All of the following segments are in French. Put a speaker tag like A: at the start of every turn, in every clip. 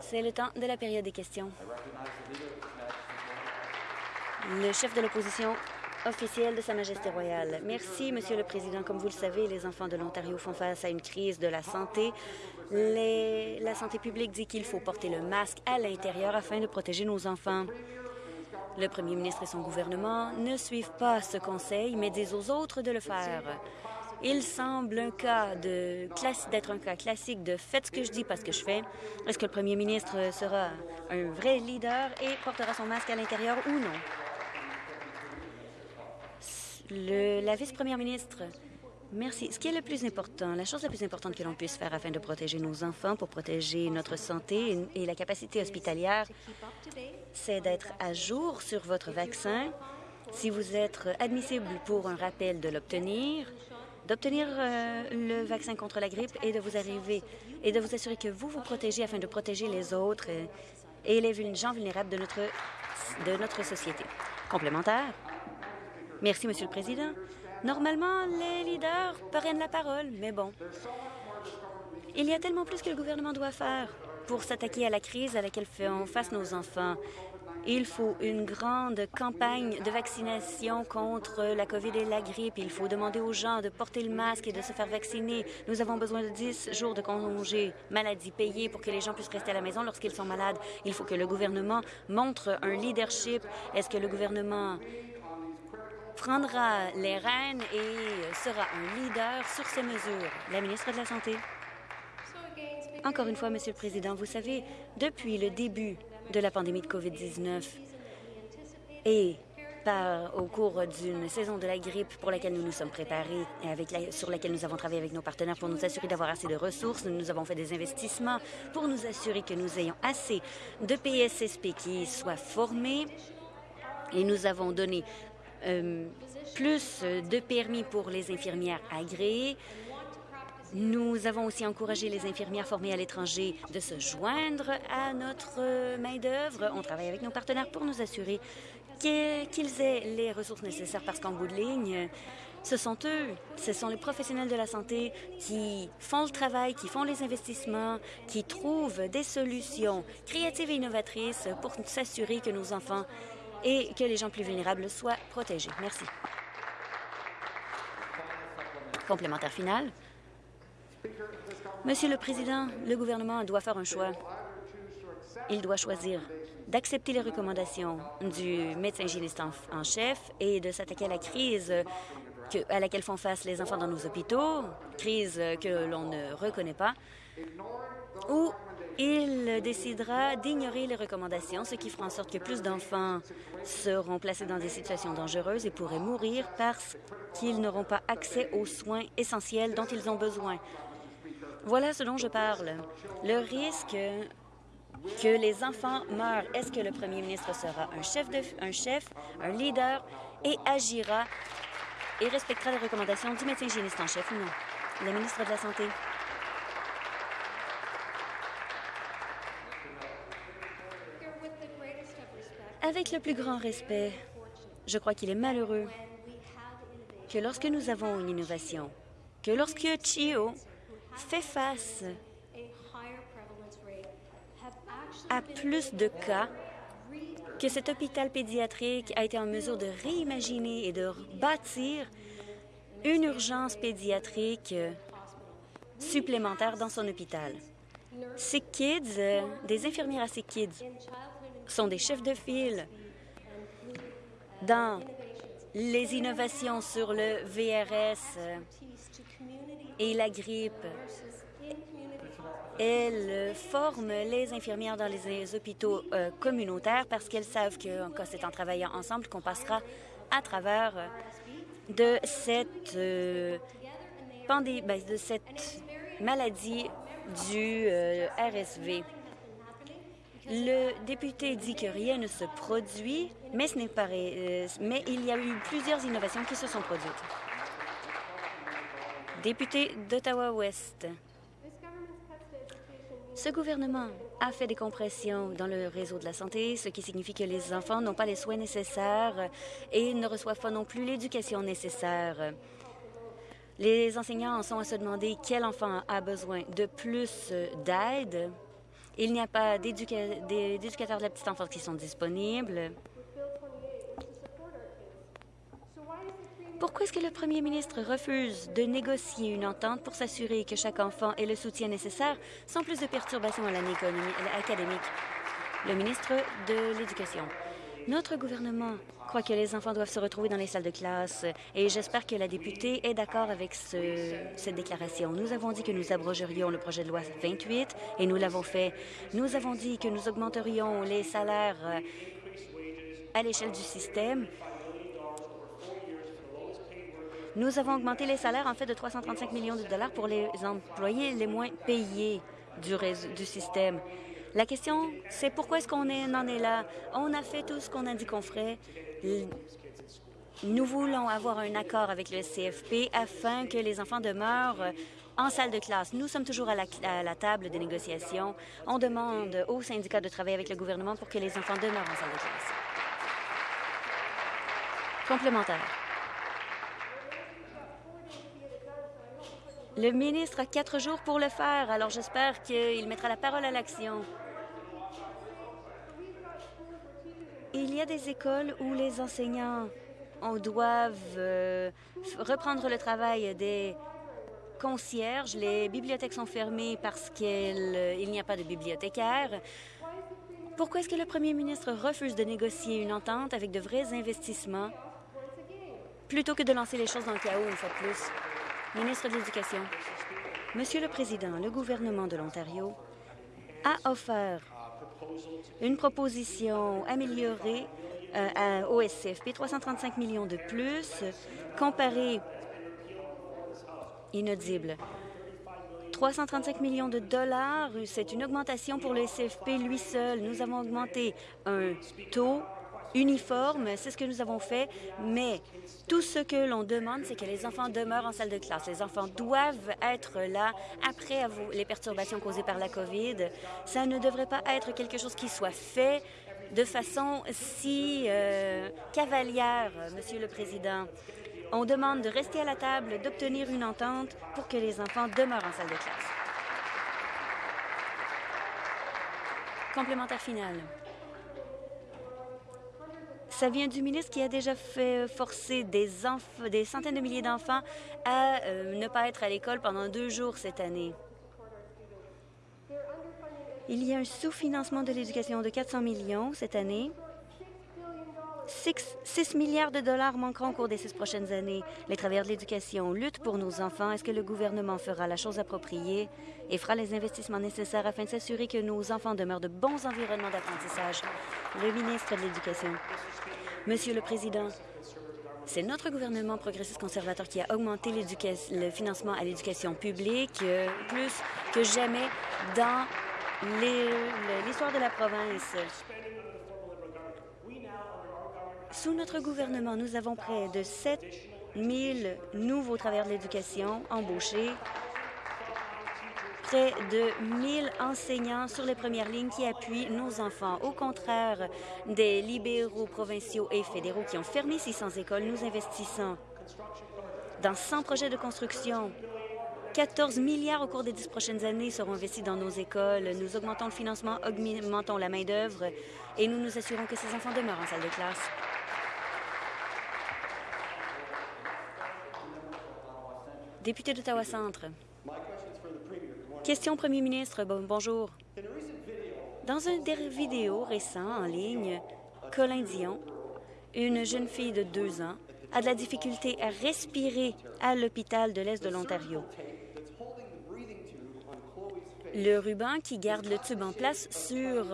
A: C'est le temps de la période des questions. Le chef de l'opposition officielle de Sa Majesté royale. Merci, Monsieur le Président. Comme vous le savez, les enfants de l'Ontario font face à une crise de la santé. La santé publique dit qu'il faut porter le masque à l'intérieur afin de protéger nos enfants. Le premier ministre et son gouvernement ne suivent pas ce conseil, mais disent aux autres de le faire. Il semble un cas d'être un cas classique de faites ce que je dis parce que je fais. Est-ce que le premier ministre sera un vrai leader et portera son masque à l'intérieur ou non? La vice-première ministre, merci. Ce qui est le plus important, la chose la plus importante que l'on puisse faire afin de protéger nos enfants, pour protéger notre santé et la capacité hospitalière, c'est d'être à jour sur votre vaccin. Si vous êtes admissible pour un rappel de l'obtenir, d'obtenir euh, le vaccin contre la grippe et de vous arriver et de vous assurer que vous vous protégez afin de protéger les autres euh, et les gens vulnérables de notre, de notre société. Complémentaire? Merci, Monsieur le Président. Normalement, les leaders prennent la parole, mais bon. Il y a tellement plus que le gouvernement doit faire pour s'attaquer à la crise à laquelle font face nos enfants. Il faut une grande campagne de vaccination contre la COVID et la grippe. Il faut demander aux gens de porter le masque et de se faire vacciner. Nous avons besoin de 10 jours de congé maladie payés pour que les gens puissent rester à la maison lorsqu'ils sont malades. Il faut que le gouvernement montre un leadership. Est-ce que le gouvernement prendra les rênes et sera un leader sur ces mesures? La ministre de la Santé. Encore une fois, Monsieur le Président, vous savez, depuis le début de la pandémie de COVID-19 et au cours d'une saison de la grippe pour laquelle nous nous sommes préparés et sur laquelle nous avons travaillé avec nos partenaires pour nous assurer d'avoir assez de ressources. Nous avons fait des investissements pour nous assurer que nous ayons assez de PSSP qui soient formés et nous avons donné euh, plus de permis pour les infirmières agréées, nous avons aussi encouragé les infirmières formées à l'étranger de se joindre à notre main-d'œuvre. On travaille avec nos partenaires pour nous assurer qu'ils aient les ressources nécessaires parce qu'en bout de ligne, ce sont eux, ce sont les professionnels de la santé qui font le travail, qui font les investissements, qui trouvent des solutions créatives et innovatrices pour s'assurer que nos enfants et que les gens plus vulnérables soient protégés. Merci. Complémentaire final. Monsieur le Président, le gouvernement doit faire un choix. Il doit choisir d'accepter les recommandations du médecin hygiéniste en, chef et de s'attaquer à la crise à laquelle font face les enfants dans nos hôpitaux, crise que l'on ne reconnaît pas, ou il décidera d'ignorer les recommandations, ce qui fera en sorte que plus d'enfants seront placés dans des situations dangereuses et pourraient mourir parce qu'ils n'auront pas accès aux soins essentiels dont ils ont besoin. Voilà ce dont je parle. Le risque que les enfants meurent. Est-ce que le premier ministre sera un chef, un un leader et agira et respectera les recommandations du médecin hygiéniste en chef ou non? La ministre de la Santé. Avec le plus grand respect, je crois qu'il est malheureux que lorsque nous avons une innovation, que lorsque CHIO fait face à plus de cas que cet hôpital pédiatrique a été en mesure de réimaginer et de bâtir une urgence pédiatrique supplémentaire dans son hôpital. Ces kids, des infirmières à ces kids, sont des chefs de file dans les innovations sur le VRS et la grippe. Elles forment les infirmières dans les hôpitaux euh, communautaires parce qu'elles savent que c'est en travaillant ensemble qu'on passera à travers de cette euh, pandémie, ben, de cette maladie du euh, RSV. Le député dit que rien ne se produit, mais ce n'est pas mais il y a eu plusieurs innovations qui se sont produites. Député d'Ottawa-Ouest. Ce gouvernement a fait des compressions dans le réseau de la santé, ce qui signifie que les enfants n'ont pas les soins nécessaires et ne reçoivent pas non plus l'éducation nécessaire. Les enseignants en sont à se demander quel enfant a besoin de plus d'aide. Il n'y a pas d'éducateurs de la petite enfance qui sont disponibles. Pourquoi est-ce que le premier ministre refuse de négocier une entente pour s'assurer que chaque enfant ait le soutien nécessaire sans plus de perturbations à l'année académique? Le ministre de l'Éducation. Notre gouvernement croit que les enfants doivent se retrouver dans les salles de classe et j'espère que la députée est d'accord avec cette déclaration. Nous avons dit que nous abrogerions le projet de loi 28 et nous l'avons fait. Nous avons dit que nous augmenterions les salaires à l'échelle du système. Nous avons augmenté les salaires en fait de 335 millions de dollars pour les employés les moins payés du, système. La question, c'est pourquoi est-ce qu'on en est là? On a fait tout ce qu'on a dit qu'on ferait. Nous voulons avoir un accord avec le CFP afin que les enfants demeurent en salle de classe. Nous sommes toujours à la, à la, table des négociations. On demande aux syndicats de travailler avec le gouvernement pour que les enfants demeurent en salle de classe. Complémentaire. Le ministre a quatre jours pour le faire, alors j'espère qu'il mettra la parole à l'action. Il y a des écoles où les enseignants doivent euh, reprendre le travail des concierges. Les bibliothèques sont fermées parce qu'il n'y a pas de bibliothécaires. Pourquoi est-ce que le premier ministre refuse de négocier une entente avec de vrais investissements plutôt que de lancer les choses dans le chaos une fois de plus? Ministre de l'Éducation. Monsieur le Président, le gouvernement de l'Ontario a offert une proposition améliorée au SCFP, 335 millions de plus, comparé inaudible. 335 millions de dollars, c'est une augmentation pour le SCFP lui seul. Nous avons augmenté un taux uniforme, c'est ce que nous avons fait, mais tout ce que l'on demande, c'est que les enfants demeurent en salle de classe. Les enfants doivent être là après les perturbations causées par la COVID. Ça ne devrait pas être quelque chose qui soit fait de façon si euh, cavalière, Monsieur le Président. On demande de rester à la table, d'obtenir une entente pour que les enfants demeurent en salle de classe. Complémentaire final. Ça vient du ministre qui a déjà fait forcer des, centaines de milliers d'enfants à euh, ne pas être à l'école pendant deux jours cette année. Il y a un sous-financement de l'éducation de 400 millions cette année. 6, milliards de dollars manqueront au cours des six prochaines années. Les travailleurs de l'éducation luttent pour nos enfants. Est-ce que le gouvernement fera la chose appropriée et fera les investissements nécessaires afin de s'assurer que nos enfants demeurent de bons environnements d'apprentissage? Le ministre de l'Éducation. Monsieur le Président, c'est notre gouvernement progressiste conservateur qui a augmenté le financement à l'éducation publique euh, plus que jamais dans l'histoire de la province. Sous notre gouvernement, nous avons près de 7 000 nouveaux travailleurs de l'éducation embauchés, près de 1 000 enseignants sur les premières lignes qui appuient nos enfants. Au contraire des libéraux provinciaux et fédéraux qui ont fermé 600 écoles, nous investissons dans 100 projets de construction 14 milliards au cours des dix prochaines années seront investis dans nos écoles. Nous augmentons le financement, augmentons la main-d'œuvre et nous nous assurons que ces enfants demeurent en salle de classe. Député d'Ottawa-Centre. Question premier ministre. bonjour. Dans un vidéo récent en ligne, Colin Dion, une jeune fille de deux ans, a de la difficulté à respirer à l'hôpital de l'Est de l'Ontario. Le ruban qui garde le tube en place sur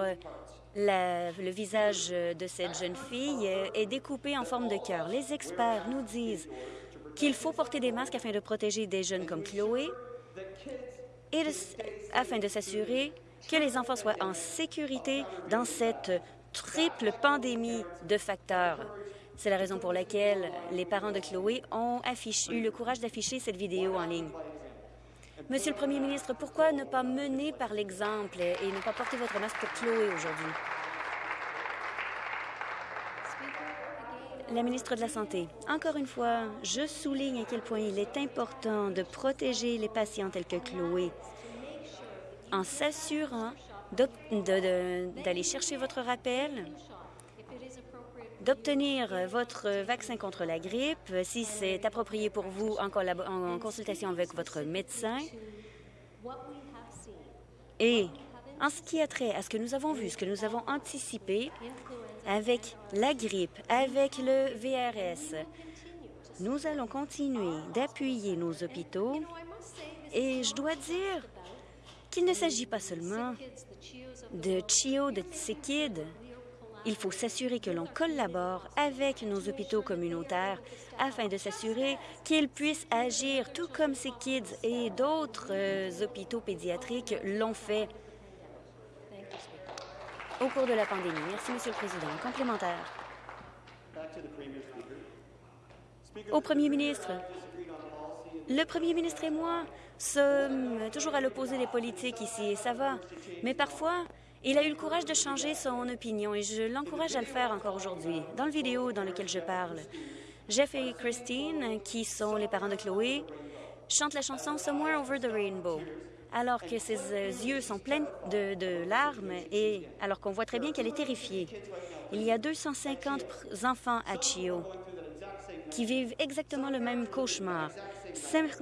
A: le visage de cette jeune fille est découpé en forme de cœur. Les experts nous disent qu'il faut porter des masques afin de protéger des jeunes comme Chloé et afin de s'assurer que les enfants soient en sécurité dans cette triple pandémie de facteurs. C'est la raison pour laquelle les parents de Chloé ont eu le courage d'afficher cette vidéo en ligne. Monsieur le Premier ministre, pourquoi ne pas mener par l'exemple et ne pas porter votre masque pour Chloé aujourd'hui? La ministre de la Santé, encore une fois, je souligne à quel point il est important de protéger les patients tels que Chloé en s'assurant d'aller chercher votre rappel, d'obtenir votre vaccin contre la grippe, si c'est approprié pour vous, en, consultation avec votre médecin. Et en ce qui a trait à ce que nous avons vu, ce que nous avons anticipé avec la grippe, avec le VRS, nous allons continuer d'appuyer nos hôpitaux et je dois dire qu'il ne s'agit pas seulement de CHIO, de kids. Il faut s'assurer que l'on collabore avec nos hôpitaux communautaires afin de s'assurer qu'ils puissent agir tout comme ces kids et d'autres euh, hôpitaux pédiatriques l'ont fait au cours de la pandémie. Merci, Monsieur le Président. Complémentaire. Au Premier ministre, le Premier ministre et moi sommes toujours à l'opposé des politiques ici, et ça va. Mais parfois, il a eu le courage de changer son opinion et je l'encourage à le faire encore aujourd'hui. Dans le vidéo dans lequel je parle, Jeff et Christine, qui sont les parents de Chloé, chantent la chanson Somewhere Over the Rainbow alors que ses euh, yeux sont pleins de, larmes et alors qu'on voit très bien qu'elle est terrifiée. Il y a 250 enfants à Chio qui vivent exactement le même cauchemar.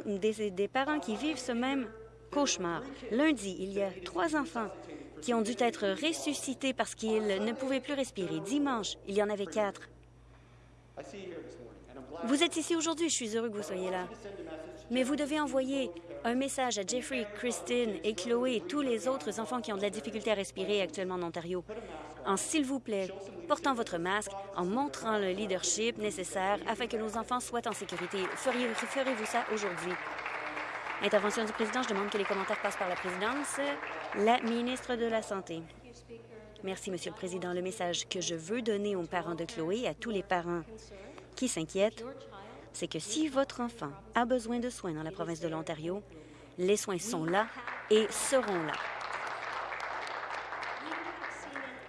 A: Des, des parents qui vivent ce même cauchemar. Lundi, il y a trois enfants qui ont dû être ressuscités parce qu'ils ne pouvaient plus respirer. Dimanche, il y en avait quatre. Vous êtes ici aujourd'hui, je suis heureux que vous soyez là. Mais vous devez envoyer un message à Jeffrey, Christine et Chloé et tous les autres enfants qui ont de la difficulté à respirer actuellement en Ontario, en s'il vous plaît, portant votre masque, en montrant le leadership nécessaire afin que nos enfants soient en sécurité. Ferez-vous ça aujourd'hui? Intervention du président. Je demande que les commentaires passent par la présidence. La ministre de la Santé. Merci, Monsieur le Président. Le message que je veux donner aux parents de Chloé à tous les parents qui s'inquiètent, c'est que si votre enfant a besoin de soins dans la province de l'Ontario, les soins sont là et seront là.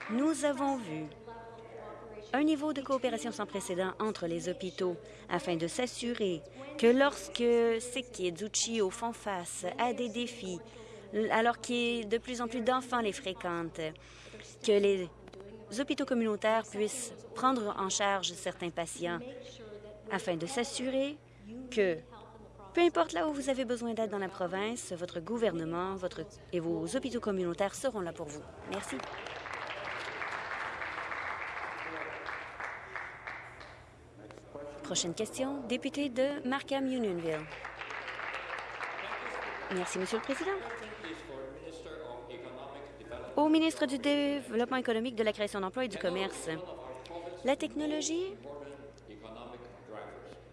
A: Nous avons vu un niveau de coopération sans précédent entre les hôpitaux afin de s'assurer que lorsque ces kids ou CHIO font face à des défis, alors que de plus en plus d'enfants les fréquentent, que les hôpitaux communautaires puissent prendre en charge certains patients afin de s'assurer que, peu importe là où vous avez besoin d'aide dans la province, votre gouvernement et vos hôpitaux communautaires seront là pour vous. Merci. Prochaine question, député de Markham-Unionville. Merci, Monsieur le Président. Au ministre du Développement économique, de la création d'emplois et du commerce, la technologie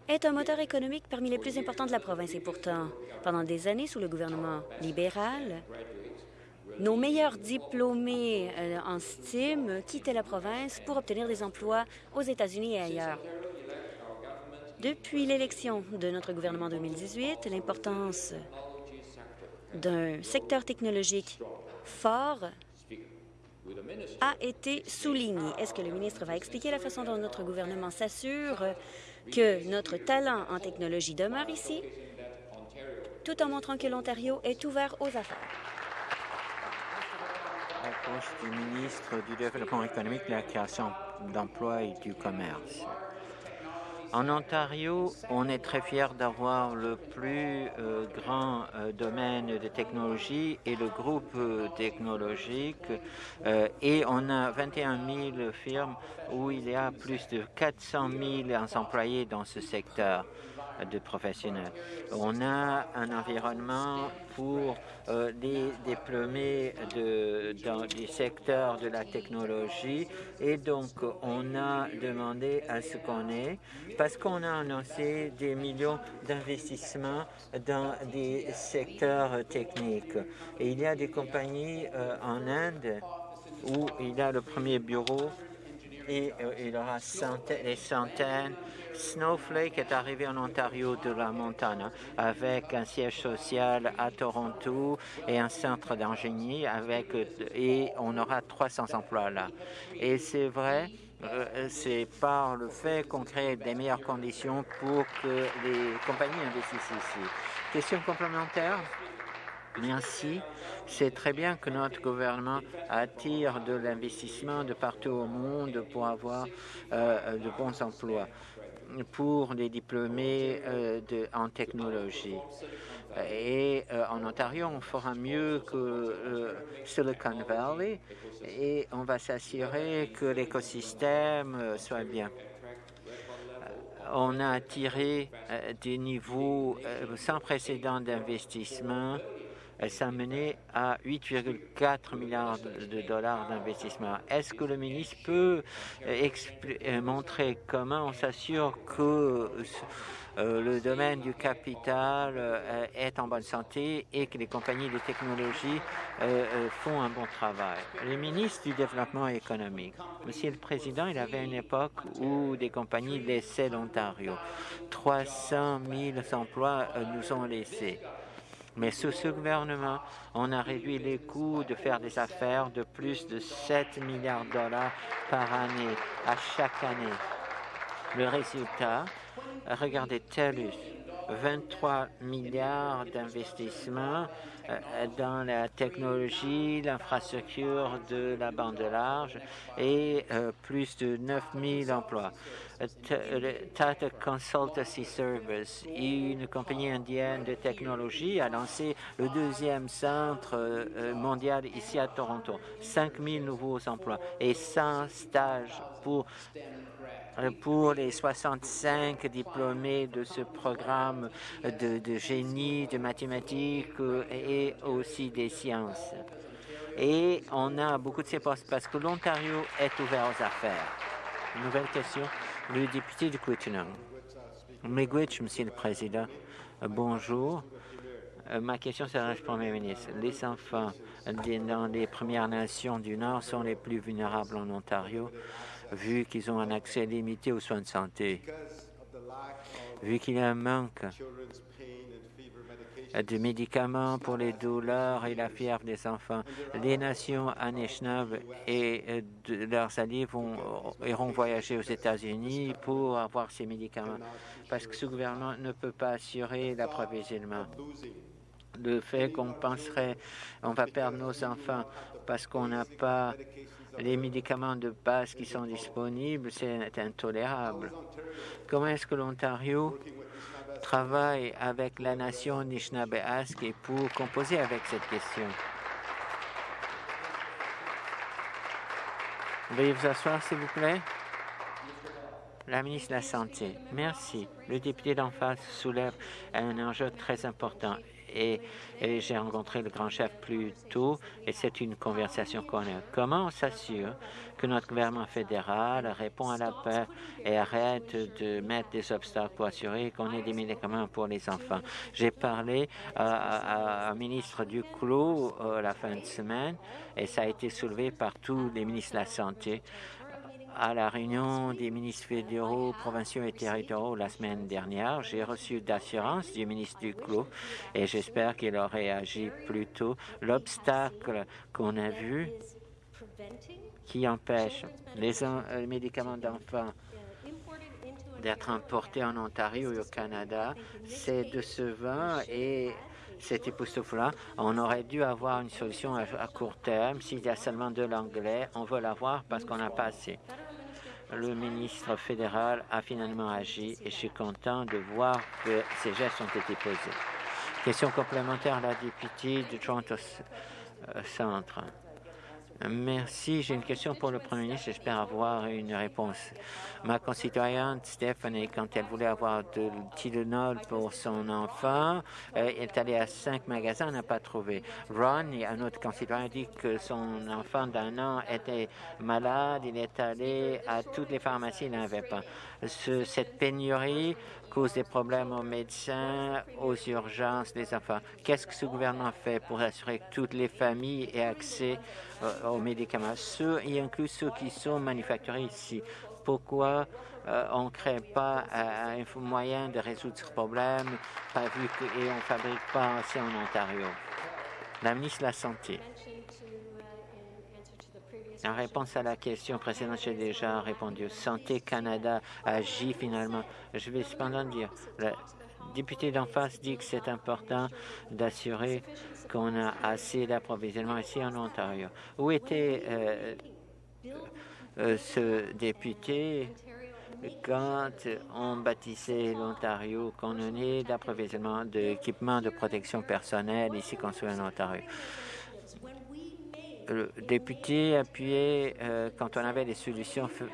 A: est un moteur économique parmi les plus importants de la province. Et pourtant, pendant des années, sous le gouvernement libéral, nos meilleurs diplômés euh, en STEAM quittaient la province pour obtenir des emplois aux États-Unis et ailleurs. Depuis l'élection de notre gouvernement en 2018, l'importance d'un secteur technologique fort a été soulignée. Est-ce que le ministre va expliquer la façon dont notre gouvernement s'assure que notre talent en technologie demeure ici, tout en montrant que l'Ontario est ouvert aux affaires.
B: Du ministre du Développement économique, de la création d'emplois et du commerce. En Ontario, on est très fiers d'avoir le plus euh, grand euh, domaine de technologie et le groupe euh, technologique et on a 21 000 firmes où il y a plus de 400 000 employés dans ce secteur de professionnels. On a un environnement pour euh, des diplômés dans du secteur de la technologie et donc on a demandé à ce qu'on ait, parce qu'on a annoncé des millions d'investissements dans des secteurs techniques. Et il y a des compagnies euh, en Inde où il y a le premier bureau et euh, il y aura des centaines Snowflake est arrivé en Ontario de la Montana avec un siège social à Toronto et un centre d'ingénierie avec et on aura 300 emplois là. Et c'est vrai c'est par le fait qu'on crée des meilleures conditions pour que les compagnies investissent ici. Question complémentaire? Merci. C'est très bien que notre gouvernement attire de l'investissement de partout au monde pour avoir de bons emplois pour les diplômés de, en technologie. Et en Ontario, on fera mieux que Silicon Valley et on va s'assurer que l'écosystème soit bien. On a attiré des niveaux sans précédent d'investissement ça mené à 8,4 milliards de dollars d'investissement. Est-ce que le ministre peut montrer comment on s'assure que le domaine du capital est en bonne santé et que les compagnies de technologie font un bon travail? Le ministre du Développement économique, Monsieur le Président, il avait une époque où des compagnies laissaient l'Ontario. 300 000 emplois nous ont laissés. Mais sous ce gouvernement, on a réduit les coûts de faire des affaires de plus de 7 milliards de dollars par année, à chaque année. Le résultat, regardez TELUS, 23 milliards d'investissements dans la technologie, l'infrastructure de la bande large et plus de 9 000 emplois. Tata Consultancy Service, une compagnie indienne de technologie, a lancé le deuxième centre mondial ici à Toronto. 5 000 nouveaux emplois et 100 stages pour pour les 65 diplômés de ce programme de, génie, de mathématiques et aussi des sciences. Et on a beaucoup de ces postes parce que l'Ontario est ouvert aux affaires. Nouvelle question, le député de Quittenham. Miigwech, Monsieur le Président. Bonjour. Ma question s'adresse au Premier ministre. Les enfants dans les Premières Nations du Nord sont les plus vulnérables en Ontario vu qu'ils ont un accès limité aux soins de santé, vu qu'il y a un manque de médicaments pour les douleurs et la fièvre des enfants. Les nations Anishinaabe et leurs alliés vont, iront voyager aux États-Unis pour avoir ces médicaments parce que ce gouvernement ne peut pas assurer l'approvisionnement. Le fait qu'on penserait on va perdre nos enfants parce qu'on n'a pas les médicaments de base qui sont disponibles, c'est intolérable. Comment est-ce que l'Ontario travaille avec la nation Anishinaabe pour composer avec cette question? Veuillez vous asseoir, s'il vous plaît. La ministre de la Santé. Merci. Le député d'en face soulève un enjeu très important et, j'ai rencontré le grand chef plus tôt et c'est une conversation qu'on a. Comment on s'assure que notre gouvernement fédéral répond à la peur et arrête de mettre des obstacles pour assurer qu'on ait des médicaments pour les enfants? J'ai parlé à, un ministre du Clos la fin de semaine et ça a été soulevé par tous les ministres de la Santé à la réunion des ministres fédéraux, provinciaux et territoriaux la semaine dernière. J'ai reçu d'assurance du ministre du Clos et j'espère qu'il aurait agi plus tôt. L'obstacle qu'on a vu qui empêche les, médicaments d'enfants d'être importés en Ontario et au Canada, c'est de ce vin et cet époustouflant. On aurait dû avoir une solution à court terme. S'il y a seulement de l'anglais, on veut l'avoir parce qu'on n'a pas assez le ministre fédéral a finalement agi et je suis content de voir que ces gestes ont été posés. Question complémentaire à la députée de Toronto Centre. Merci. J'ai une question pour le Premier ministre. J'espère avoir une réponse. Ma concitoyenne Stephanie, quand elle voulait avoir de Tylenol pour son enfant, elle est allée à cinq magasins, n'a pas trouvé. Ron, un autre concitoyen, dit que son enfant d'un an était malade. Il est allé à toutes les pharmacies, il n'avait pas. cette pénurie cause des problèmes aux médecins, aux urgences des enfants. Qu'est-ce que ce gouvernement fait pour assurer que toutes les familles aient accès aux médicaments, ceux, y inclut ceux qui sont manufacturés ici. Pourquoi on ne crée pas un moyen de résoudre ce problème pas vu que, et on ne fabrique pas assez en Ontario? La ministre de la Santé. En réponse à la question précédente, j'ai déjà répondu. Santé Canada agit finalement. Je vais cependant dire, le député d'en face dit que c'est important d'assurer qu'on a assez d'approvisionnement ici en Ontario. Où était euh, euh, ce député quand on bâtissait l'Ontario, qu'on ait d'approvisionnement d'équipements de protection personnelle ici construits en Ontario? Le député appuyait euh, quand on avait des solutions. Euh,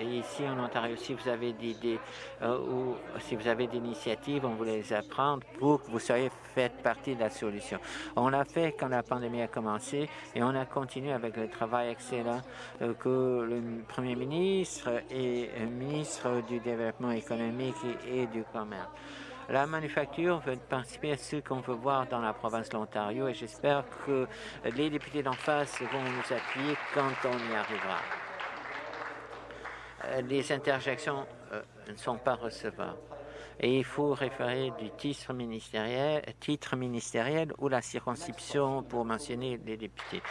B: et ici en Ontario, si vous avez des idées euh, ou si vous avez des initiatives, on vous les apprend pour que vous soyez fait partie de la solution. On l'a fait quand la pandémie a commencé et on a continué avec le travail excellent que le Premier ministre et le ministre du Développement économique et du Commerce la manufacture veut participer à ce qu'on veut voir dans la province de l'Ontario et j'espère que les députés d'en face vont nous appuyer quand on y arrivera. Euh, les interjections euh, ne sont pas recevables et il faut référer du titre ministériel, titre ministériel ou la circonscription pour mentionner les députés.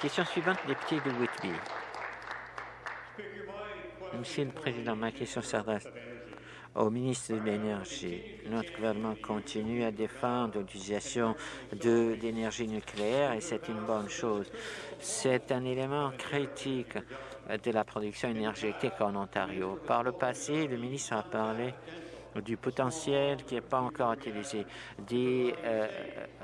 B: Question suivante, député de Whitby. Monsieur le Président, ma question s'adresse au ministre de l'Énergie. Notre gouvernement continue à défendre l'utilisation d'énergie nucléaire et c'est une bonne chose. C'est un élément critique de la production énergétique en Ontario. Par le passé, le ministre a parlé du potentiel qui n'est pas encore utilisé, des euh,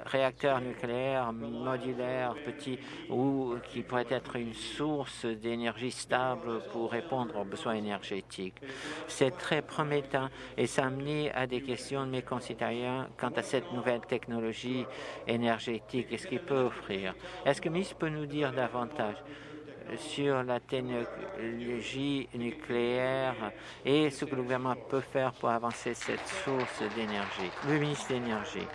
B: réacteurs nucléaires modulaires petits ou qui pourraient être une source d'énergie stable pour répondre aux besoins énergétiques. C'est très promettant et ça amené à des questions de mes concitoyens quant à cette nouvelle technologie énergétique et ce qu'il peut offrir. Est-ce que le ministre peut nous dire davantage? Sur la technologie nucléaire et ce que le gouvernement peut faire pour avancer cette source d'énergie. Le ministre de l'Énergie.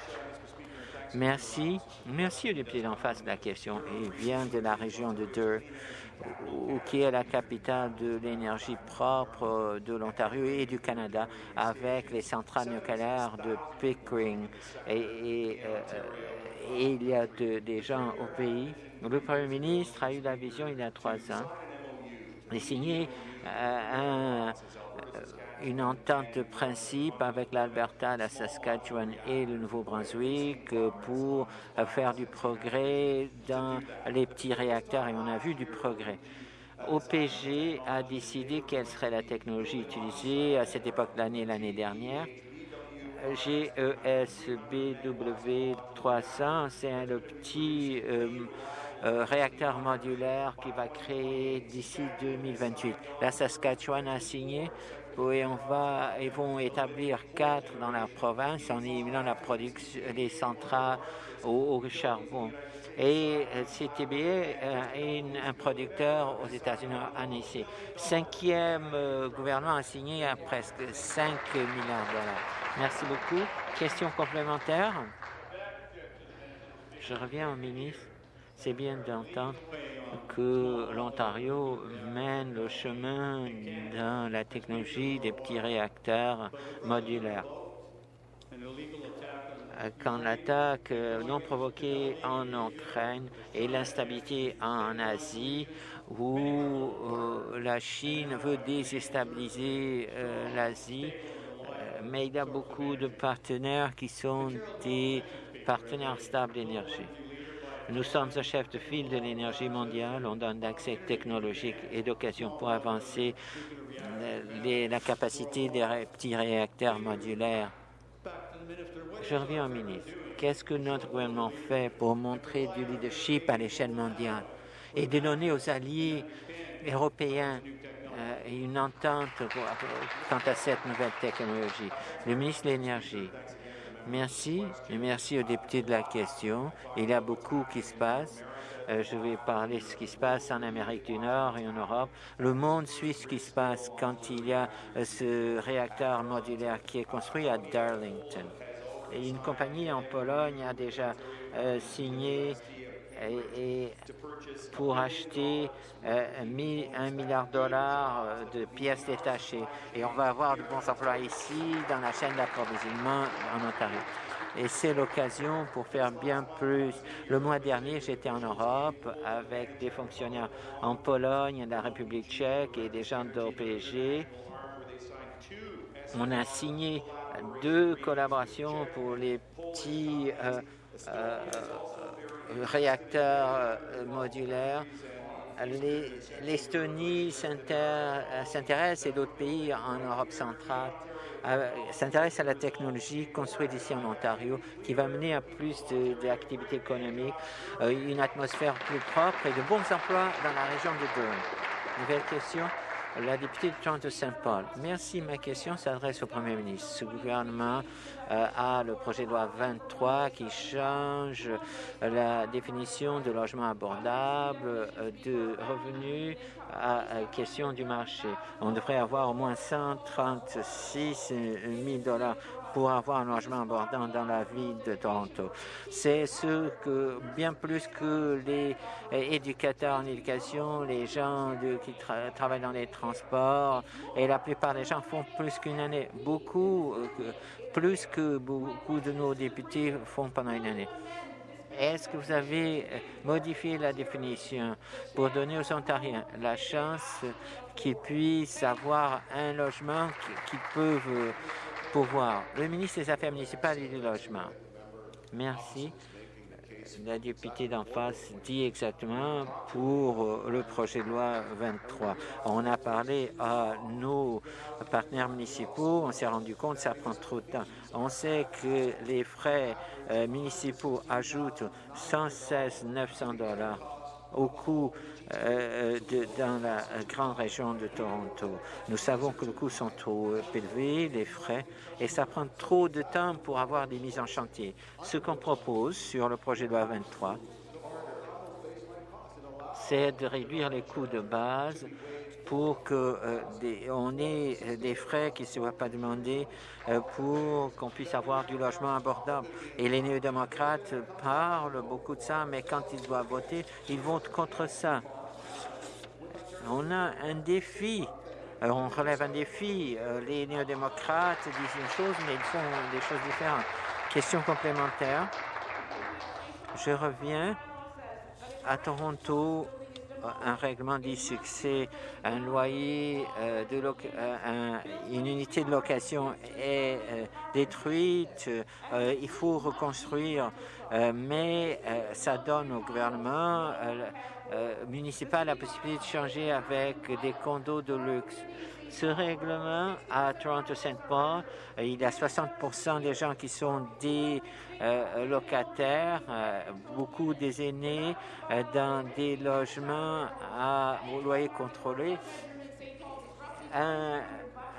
B: Merci. Merci au député d'en face de la question. Il vient de la région de Durr, qui est la capitale de l'énergie propre de l'Ontario et du Canada, avec les centrales nucléaires de Pickering. Et, euh, il y a des gens au pays le Premier ministre a eu la vision il y a trois ans de signer euh, euh, une entente de principe avec l'Alberta, la Saskatchewan et le Nouveau-Brunswick pour faire du progrès dans les petits réacteurs et on a vu du progrès. OPG a décidé quelle serait la technologie utilisée à cette époque de l'année l'année dernière. GESBW 300, c'est le petit euh, euh, réacteur modulaire qui va créer d'ici 2028. La Saskatchewan a signé et on va, ils vont établir quatre dans la province en éliminant la production des centrales au, charbon. Et euh, CTB euh, est un producteur aux États-Unis. Cinquième gouvernement a signé à presque 5 milliards de dollars. Merci beaucoup. Question complémentaire? Je reviens au ministre. C'est bien d'entendre que l'Ontario mène le chemin dans la technologie des petits réacteurs modulaires. Quand l'attaque non provoquée en Ukraine et l'instabilité en Asie, où euh, la Chine veut déstabiliser euh, l'Asie, euh, mais il y a beaucoup de partenaires qui sont des partenaires stables d'énergie. Nous sommes un chef de file de l'énergie mondiale. On donne d'accès technologique et d'occasion pour avancer euh, la capacité des petits réacteurs modulaires. Je reviens au ministre. Qu'est-ce que notre gouvernement fait pour montrer du leadership à l'échelle mondiale et de donner aux alliés européens euh, une entente quant à cette nouvelle technologie? Le ministre de l'Énergie Merci et merci aux députés de la question. Il y a beaucoup qui se passe. Euh, je vais parler de ce qui se passe en Amérique du Nord et en Europe. Le monde suit ce qui se passe quand il y a euh, ce réacteur modulaire qui est construit à Darlington. Une compagnie en Pologne a déjà euh, signé et, pour acheter euh, un milliard de dollars euh, de pièces détachées. Et on va avoir de bons emplois ici, dans la chaîne d'approvisionnement en Ontario. et c'est l'occasion pour faire bien plus. Le mois dernier, j'étais en Europe avec des fonctionnaires en Pologne, la République tchèque et des gens d'OPG. On a signé deux collaborations pour les petits euh, euh, réacteurs euh, modulaires. L'Estonie s'intéresse et d'autres pays en Europe centrale s'intéressent à la technologie construite ici en Ontario qui va mener à plus d'activités économiques, une atmosphère plus propre et de bons emplois dans la région de Durham. Nouvelle question la députée de Toronto-Saint-Paul. Merci. Ma question s'adresse au Premier ministre. Ce gouvernement euh, a le projet de loi 23 qui change la définition de logement abordable, euh, de revenus à, question du marché. On devrait avoir au moins 136 000 dollars pour avoir un logement abordant dans la ville de Toronto. C'est ce que, bien plus que les éducateurs en éducation, les gens qui travaillent dans les transports, et la plupart des gens font plus qu'une année. Beaucoup, euh, plus que beaucoup de nos députés font pendant une année. Est-ce que vous avez euh, modifié la définition pour donner aux Ontariens la chance qu'ils puissent avoir un logement qu'ils peuvent euh, Le ministre des Affaires municipales et du Logement. Merci. La députée d'en face dit exactement pour euh, le projet de loi 23. On a parlé à nos partenaires municipaux, on s'est rendu compte que ça prend trop de temps. On sait que les frais euh, municipaux ajoutent 116 900 dollars au coût euh, de, dans la grande région de Toronto. Nous savons que les coûts sont trop élevés, les frais, et ça prend trop de temps pour avoir des mises en chantier. Ce qu'on propose sur le projet de loi 23, c'est de réduire les coûts de base pour qu'on euh, ait des frais qui ne soient pas demandés euh, pour qu'on puisse avoir du logement abordable. Et les néo-démocrates parlent beaucoup de ça, mais quand ils doivent voter, ils votent contre ça. On a un défi. Euh, on relève un défi. les néo-démocrates disent une chose, mais ils font des choses différentes. Question complémentaire. Je reviens à Toronto un règlement que c'est un loyer, euh, euh, une unité de location est euh, détruite, il faut reconstruire, mais ça donne au gouvernement municipal la possibilité de changer avec des condos de luxe. Ce règlement à Toronto-Saint Paul, il y a 60% des gens qui sont des euh, locataires, euh, beaucoup des aînés euh, dans des logements à loyer contrôlé. Un,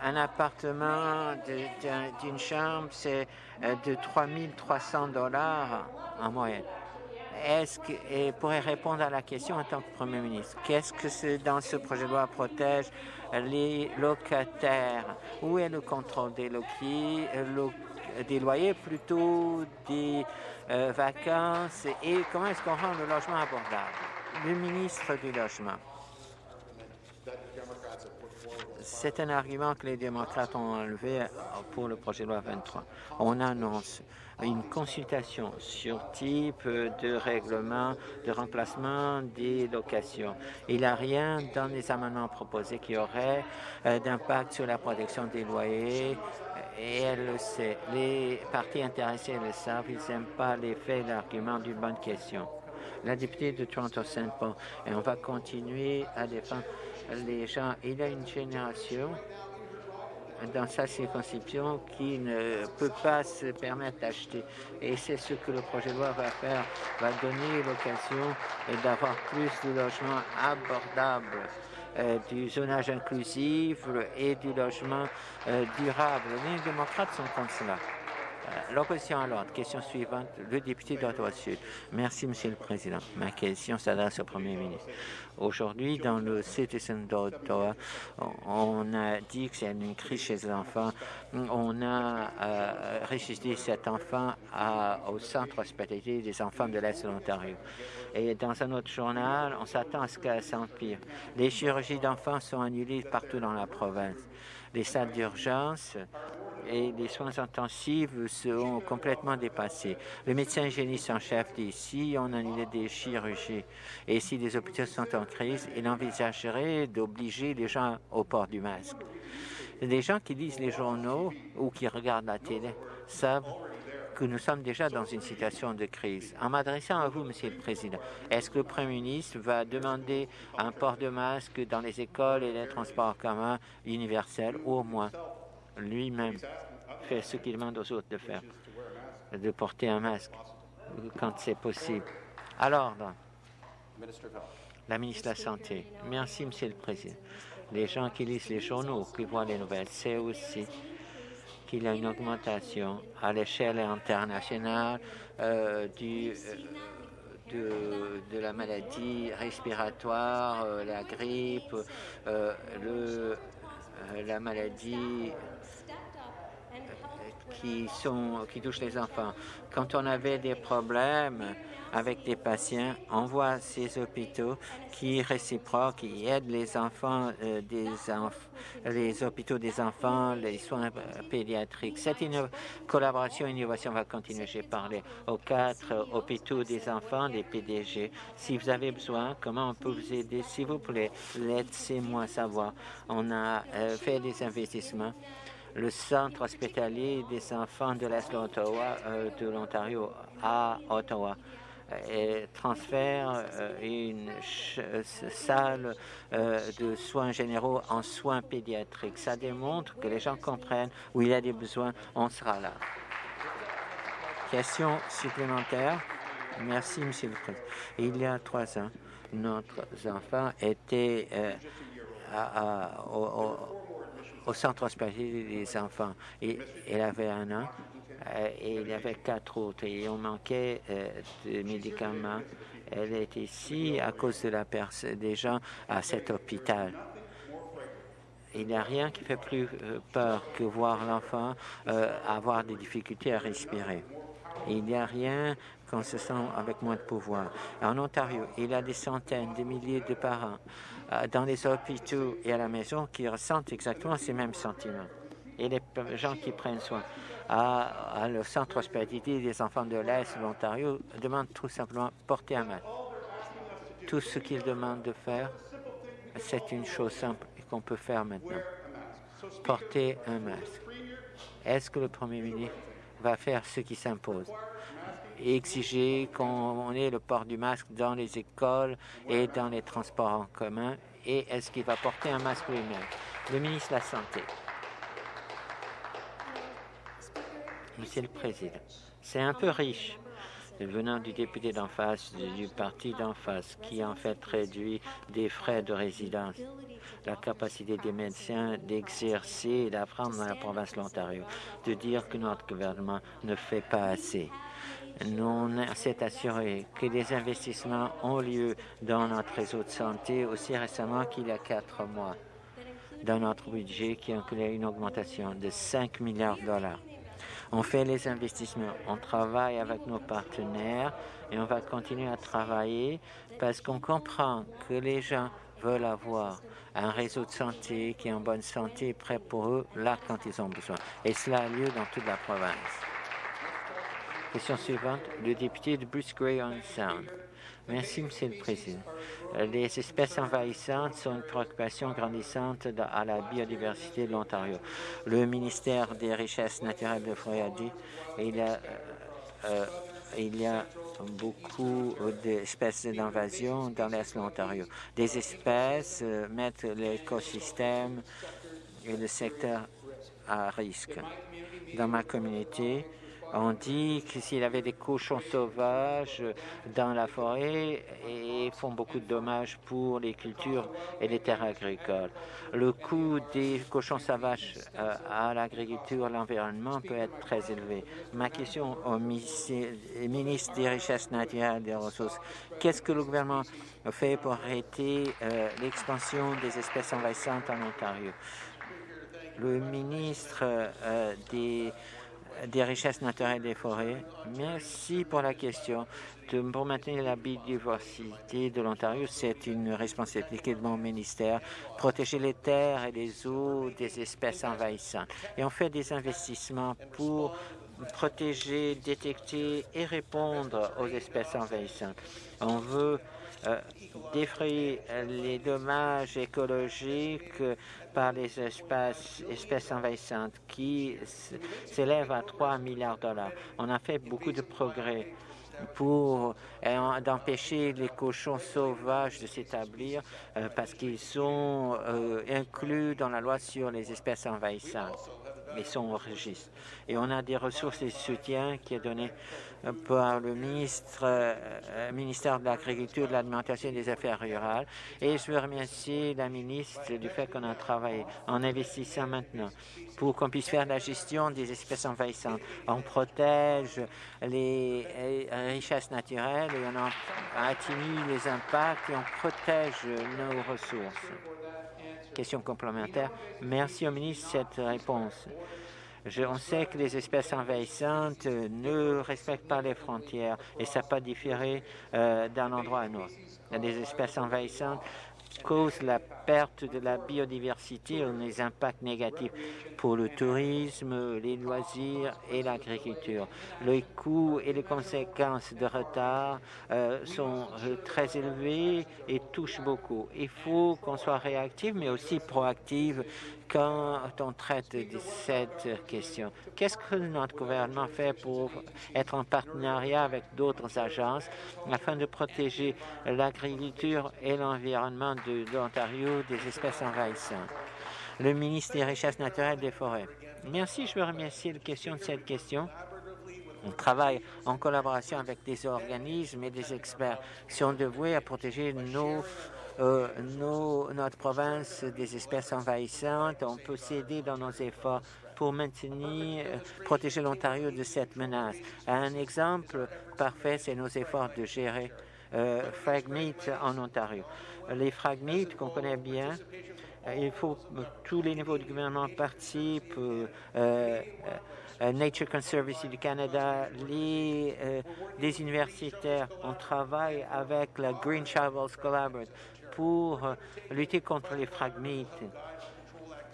B: un appartement d'une chambre, c'est de 3 300 dollars en moyenne. Est-ce que, et pourrait répondre à la question en tant que Premier ministre, qu'est-ce que dans ce projet de loi protège les locataires? Où est le contrôle des loyers, des loyers plutôt des euh, vacances? Et comment est-ce qu'on rend le logement abordable? Le ministre du Logement. C'est un argument que les démocrates ont enlevé pour le projet de loi 23. On annonce une consultation sur type de règlement de remplacement des locations. Il n'y a rien dans les amendements proposés qui aurait euh, d'impact sur la protection des loyers et elle le sait. Les partis intéressés le savent, ils n'aiment pas l'effet et l'argument d'une bonne question. La députée de Toronto-Saint Paul, et on va continuer à défendre les gens. Il y a une génération dans sa circonscription qui ne peut pas se permettre d'acheter. Et c'est ce que le projet de loi va faire, va donner l'occasion d'avoir plus de logements abordables. Euh, du zonage inclusif et du logement euh, durable. Les démocrates sont contre cela. Euh, l'opposition à l'ordre. Question suivante, le député d'Ottawa-Sud. Merci, Monsieur le Président. Ma question s'adresse au Premier ministre. Aujourd'hui, dans le Citizen d'Ottawa, on a dit que c'est une crise chez les enfants. On a euh, cet enfant au centre hospitalier des enfants de l'Est de l'Ontario. Et dans un autre journal, on s'attend à ce qu'elle s'empire. Les chirurgies d'enfants sont annulées partout dans la province. Les salles d'urgence et les soins intensifs seront complètement dépassés. Le médecin hygiéniste en chef dit si on annulait des chirurgies et si les hôpitaux sont en crise, il envisagerait d'obliger les gens au port du masque. Les gens qui lisent les journaux ou qui regardent la télé savent que nous sommes déjà dans une situation de crise. En m'adressant à vous, Monsieur le Président, est-ce que le Premier ministre va demander un port de masque dans les écoles et les transports en commun universels, ou au moins? Lui-même fait ce qu'il demande aux autres de faire, de porter un masque quand c'est possible. Alors, la ministre de la Santé. Merci, Monsieur le Président. Les gens qui lisent les journaux, qui voient les nouvelles, c'est aussi qu'il y a une augmentation à l'échelle internationale euh, euh, de, la maladie respiratoire, euh, la grippe, la maladie qui, touchent les enfants. Quand on avait des problèmes avec des patients, on voit ces hôpitaux qui réciproquent, qui aident les enfants, euh, des les hôpitaux des enfants, les soins pédiatriques. Cette collaboration et innovation va continuer. J'ai parlé aux quatre hôpitaux des enfants, des PDG. Si vous avez besoin, comment on peut vous aider, s'il vous plaît, laissez-moi savoir. On a euh, fait des investissements le centre hospitalier des enfants de l'Est euh, de l'Ontario à Ottawa et transfère euh, une euh, salle de soins généraux en soins pédiatriques. Ça démontre que les gens comprennent où il y a des besoins, on sera là. Question supplémentaire Merci, Monsieur le Président. Il y a trois ans, notre enfant était au, au centre hospitalier des enfants. Et elle avait un an euh, et il y avait quatre autres et on manquait euh, de médicaments. Elle est ici à cause de la des gens à cet hôpital. Il n'y a rien qui fait plus euh, peur que voir l'enfant avoir des difficultés à respirer. Il n'y a rien qu'on se sent avec moins de pouvoir. En Ontario, il y a des centaines, des milliers de parents euh, dans les hôpitaux et à la maison qui ressentent exactement ces mêmes sentiments. Et les gens qui prennent soin à, le centre hospitalier des enfants de l'Est de l'Ontario demandent tout simplement porter un masque. Tout ce qu'ils demandent de faire, c'est une chose simple qu'on peut faire maintenant. Porter un masque. Est-ce que le Premier ministre va faire ce qui s'impose? Exiger qu'on ait le port du masque dans les écoles et dans les transports en commun. Et est-ce qu'il va porter un masque lui-même? Le ministre de la Santé. Monsieur le Président, c'est un peu riche. Venant du député d'en face, du parti d'en face, qui en fait réduit des frais de résidence, la capacité des médecins d'exercer et d'apprendre dans la province de l'Ontario, de dire que notre gouvernement ne fait pas assez nous s'est assuré que des investissements ont lieu dans notre réseau de santé aussi récemment qu'il y a quatre mois, dans notre budget qui inclut une augmentation de 5 milliards de dollars. On fait les investissements, on travaille avec nos partenaires et on va continuer à travailler parce qu'on comprend que les gens veulent avoir un réseau de santé qui est en bonne santé, prêt pour eux, là, quand ils ont besoin. Et cela a lieu dans toute la province. Question suivante, le député de Bruce Gray on Sound. Merci, Monsieur le Président. Les espèces envahissantes sont une préoccupation grandissante à la biodiversité de l'Ontario. Le ministère des Richesses naturelles de Floride a dit il y a, euh, il y a beaucoup d'espèces d'invasion dans l'Est de l'Ontario. Des espèces euh, mettent l'écosystème et le secteur à risque. Dans ma communauté, on dit que s'il y avait des cochons sauvages dans la forêt et font beaucoup de dommages pour les cultures et les terres agricoles. Le coût des cochons sauvages euh, à l'agriculture, l'environnement peut être très élevé. Ma question au ministre des Richesses naturelles et des Ressources, qu'est-ce que le gouvernement fait pour arrêter euh, l'expansion des espèces envahissantes en Ontario? Le ministre euh, des des richesses naturelles des forêts. Merci pour la question. pour maintenir la biodiversité de l'Ontario, c'est une responsabilité de mon ministère. Protéger les terres et les eaux des espèces envahissantes. Et on fait des investissements pour protéger, détecter et répondre aux espèces envahissantes. On veut euh, défrayer les dommages écologiques par les espèces, espèces envahissantes qui s'élèvent à 3 milliards de dollars. On a fait beaucoup de progrès pour euh, d'empêcher les cochons sauvages de s'établir euh, parce qu'ils sont inclus dans la loi sur les espèces envahissantes. Au registre. Et on a des ressources et soutien qui est donné par le ministre, euh, ministère de l'Agriculture, de l'Alimentation et des Affaires rurales. Et je veux remercier la ministre du fait qu'on a travaillé en investissant maintenant pour qu'on puisse faire la gestion des espèces envahissantes. On protège les euh, richesses naturelles et on atténue les impacts et on protège nos ressources. Question complémentaire. Merci au ministre de cette réponse on sait que les espèces envahissantes ne respectent pas les frontières et ça peut différer euh, d'un endroit à un autre. Des espèces envahissantes cause la perte de la biodiversité et les impacts négatifs pour le tourisme, les loisirs et l'agriculture. Les coûts et les conséquences de retard euh, sont très élevés et touchent beaucoup. Il faut qu'on soit réactif, mais aussi proactif quand on traite de cette question. Qu'est-ce que notre gouvernement fait pour être en partenariat avec d'autres agences afin de protéger l'agriculture et l'environnement de, l'Ontario des espèces envahissantes? Le ministre des Richesses naturelles des forêts. Merci, je veux remercier la question de cette question. On travaille en collaboration avec des organismes et des experts qui sont dévoués à protéger nos euh, notre province des espèces envahissantes. On peut s'aider dans nos efforts pour maintenir, euh, protéger l'Ontario de cette menace. Un exemple parfait, c'est nos efforts de gérer euh, fragmites en Ontario. Les fragmites qu'on connaît bien, euh, il faut que tous les niveaux du gouvernement participent, Nature Conservancy du Canada, les, universitaires. On travaille avec la Green Travels Collaborative pour euh, lutter contre les fragmites.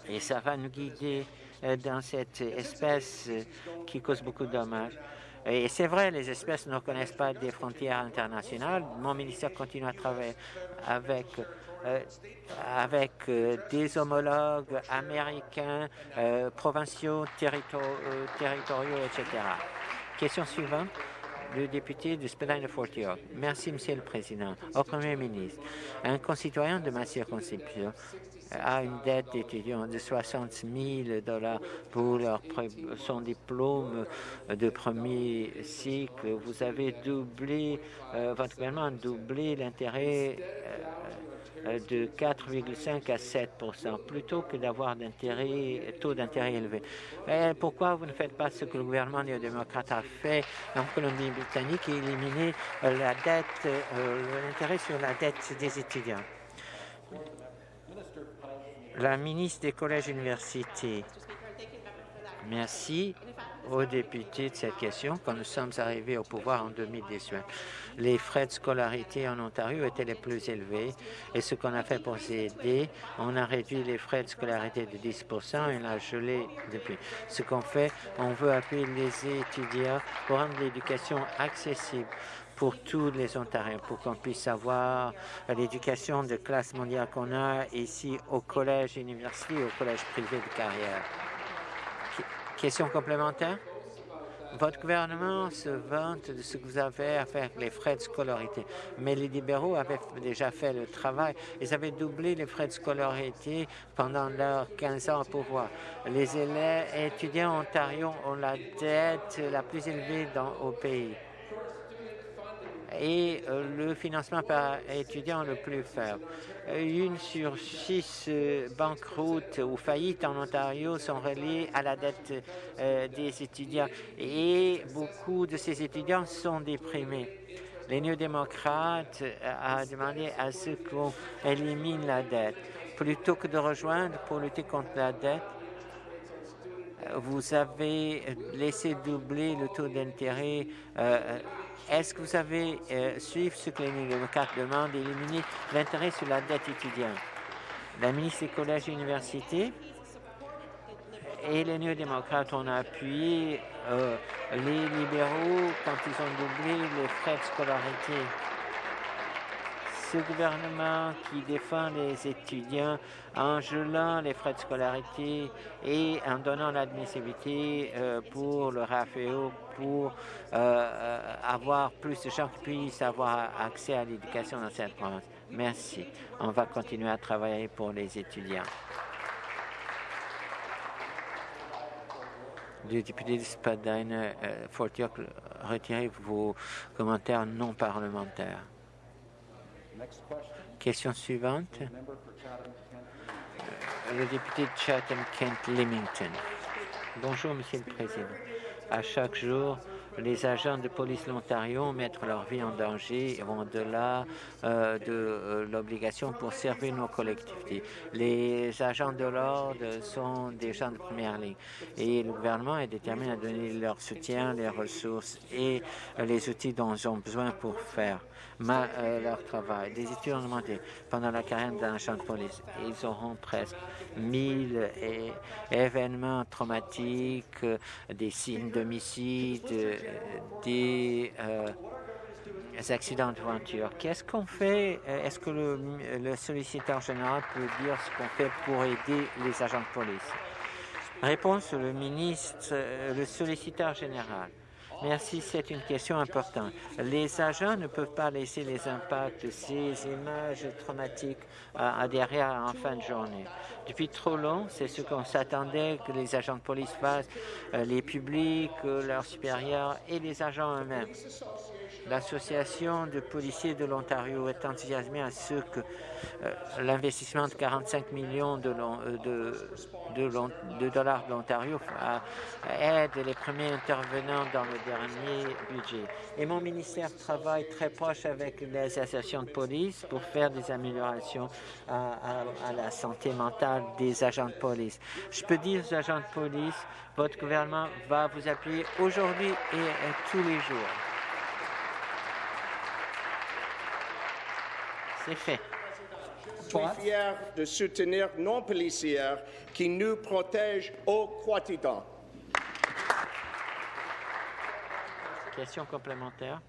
B: Et ça va nous guider euh, dans cette espèce euh, qui cause beaucoup de dommages. Et c'est vrai, les espèces ne reconnaissent pas des frontières internationales. Mon ministère continue à travailler avec, avec des homologues américains, provinciaux, territoriaux, etc. Question suivante le député de Spadina-Fort York. Merci, Monsieur le Président. Au Premier ministre, un concitoyen de ma circonscription a une dette d'étudiant de 60 000 dollars pour leur, son diplôme de premier cycle. Vous avez doublé, euh, votre gouvernement a doublé l'intérêt euh, euh, de 4,5 à 7 plutôt que d'avoir taux d'intérêt élevé. pourquoi vous ne faites pas ce que le gouvernement néo-démocrate a fait? En Colombie-Britannique et éliminer euh, la dette, euh, l'intérêt sur la dette des étudiants? La ministre des collèges et universités. Merci aux députés de cette question. Quand nous sommes arrivés au pouvoir en 2018, les frais de scolarité en Ontario étaient les plus élevés. Et ce qu'on a fait pour aider, on a réduit les frais de scolarité de 10% et on l'a gelé depuis. Ce qu'on fait, on veut appuyer les étudiants pour rendre l'éducation accessible pour tous les Ontariens, pour qu'on puisse avoir l'éducation de classe mondiale qu'on a ici au collège université, au collège privé de carrière. Question complémentaire? Votre gouvernement se vante de ce que vous avez à faire avec les frais de scolarité, mais les libéraux avaient déjà fait le travail. Ils avaient doublé les frais de scolarité pendant leurs 15 ans au pouvoir. Les élèves étudiants en Ontario ont la dette la plus élevée au pays et euh, le financement par étudiant le plus faible. Euh, une sur six euh, banqueroutes ou faillites en Ontario sont reliées à la dette des étudiants et beaucoup de ces étudiants sont déprimés. Les néo-démocrates ont demandé à ce qu'on élimine la dette. Plutôt que de rejoindre pour lutter contre la dette, vous avez laissé doubler le taux d'intérêt. Est-ce que vous avez suivi ce que les démocrates demandent, éliminer l'intérêt sur la dette étudiante? La ministre des collèges et universités et les néo-démocrates ont appuyé les libéraux quand ils ont doublé les frais de scolarité ce gouvernement qui défend les étudiants en gelant les frais de scolarité et en donnant l'admissibilité euh, pour le RAFEO pour euh, euh, avoir plus de gens qui puissent avoir accès à l'éducation dans cette province. Merci. On va continuer à travailler pour les étudiants. Le député de Spadine, Fort York, retirez vos commentaires non parlementaires. Question suivante. Le député de Chatham-Kent-Limington. Bonjour, Monsieur le Président. À chaque jour, les agents de police de l'Ontario mettent leur vie en danger et vont au-delà euh, de euh, l'obligation pour servir nos collectivités. Les agents de l'ordre sont des gens de première ligne et le gouvernement est déterminé à donner leur soutien, les ressources et euh, les outils dont ils ont besoin pour faire leur travail. Des études ont demandé pendant la carrière d'un agent de police. Ils auront presque 1000 événements traumatiques, des signes d'homicide, des euh, accidents de voiture. Qu'est-ce qu'on fait? Euh, est-ce que le, le, solliciteur général peut dire ce qu'on fait pour aider les agents de police? Réponse, le ministre, euh, le solliciteur général. Merci, c'est une question importante. Les agents ne peuvent pas laisser les impacts de ces images traumatiques à, derrière en fin de journée. Depuis trop long, c'est ce qu'on s'attendait que les agents de police fassent, euh, les publics, euh, leurs supérieurs et les agents eux-mêmes. L'Association de policiers de l'Ontario est enthousiasmée à ce que euh, l'investissement de 45 millions de, de, dollars de l'Ontario aide les premiers intervenants dans le dernier budget. Et mon ministère travaille très proche avec les associations de police pour faire des améliorations à la santé mentale des agents de police. Je peux dire aux agents de police, votre gouvernement va vous appuyer aujourd'hui et tous les jours. C'est fait.
C: Je suis fier de soutenir nos policiers qui nous protègent au quotidien.
B: Question complémentaire.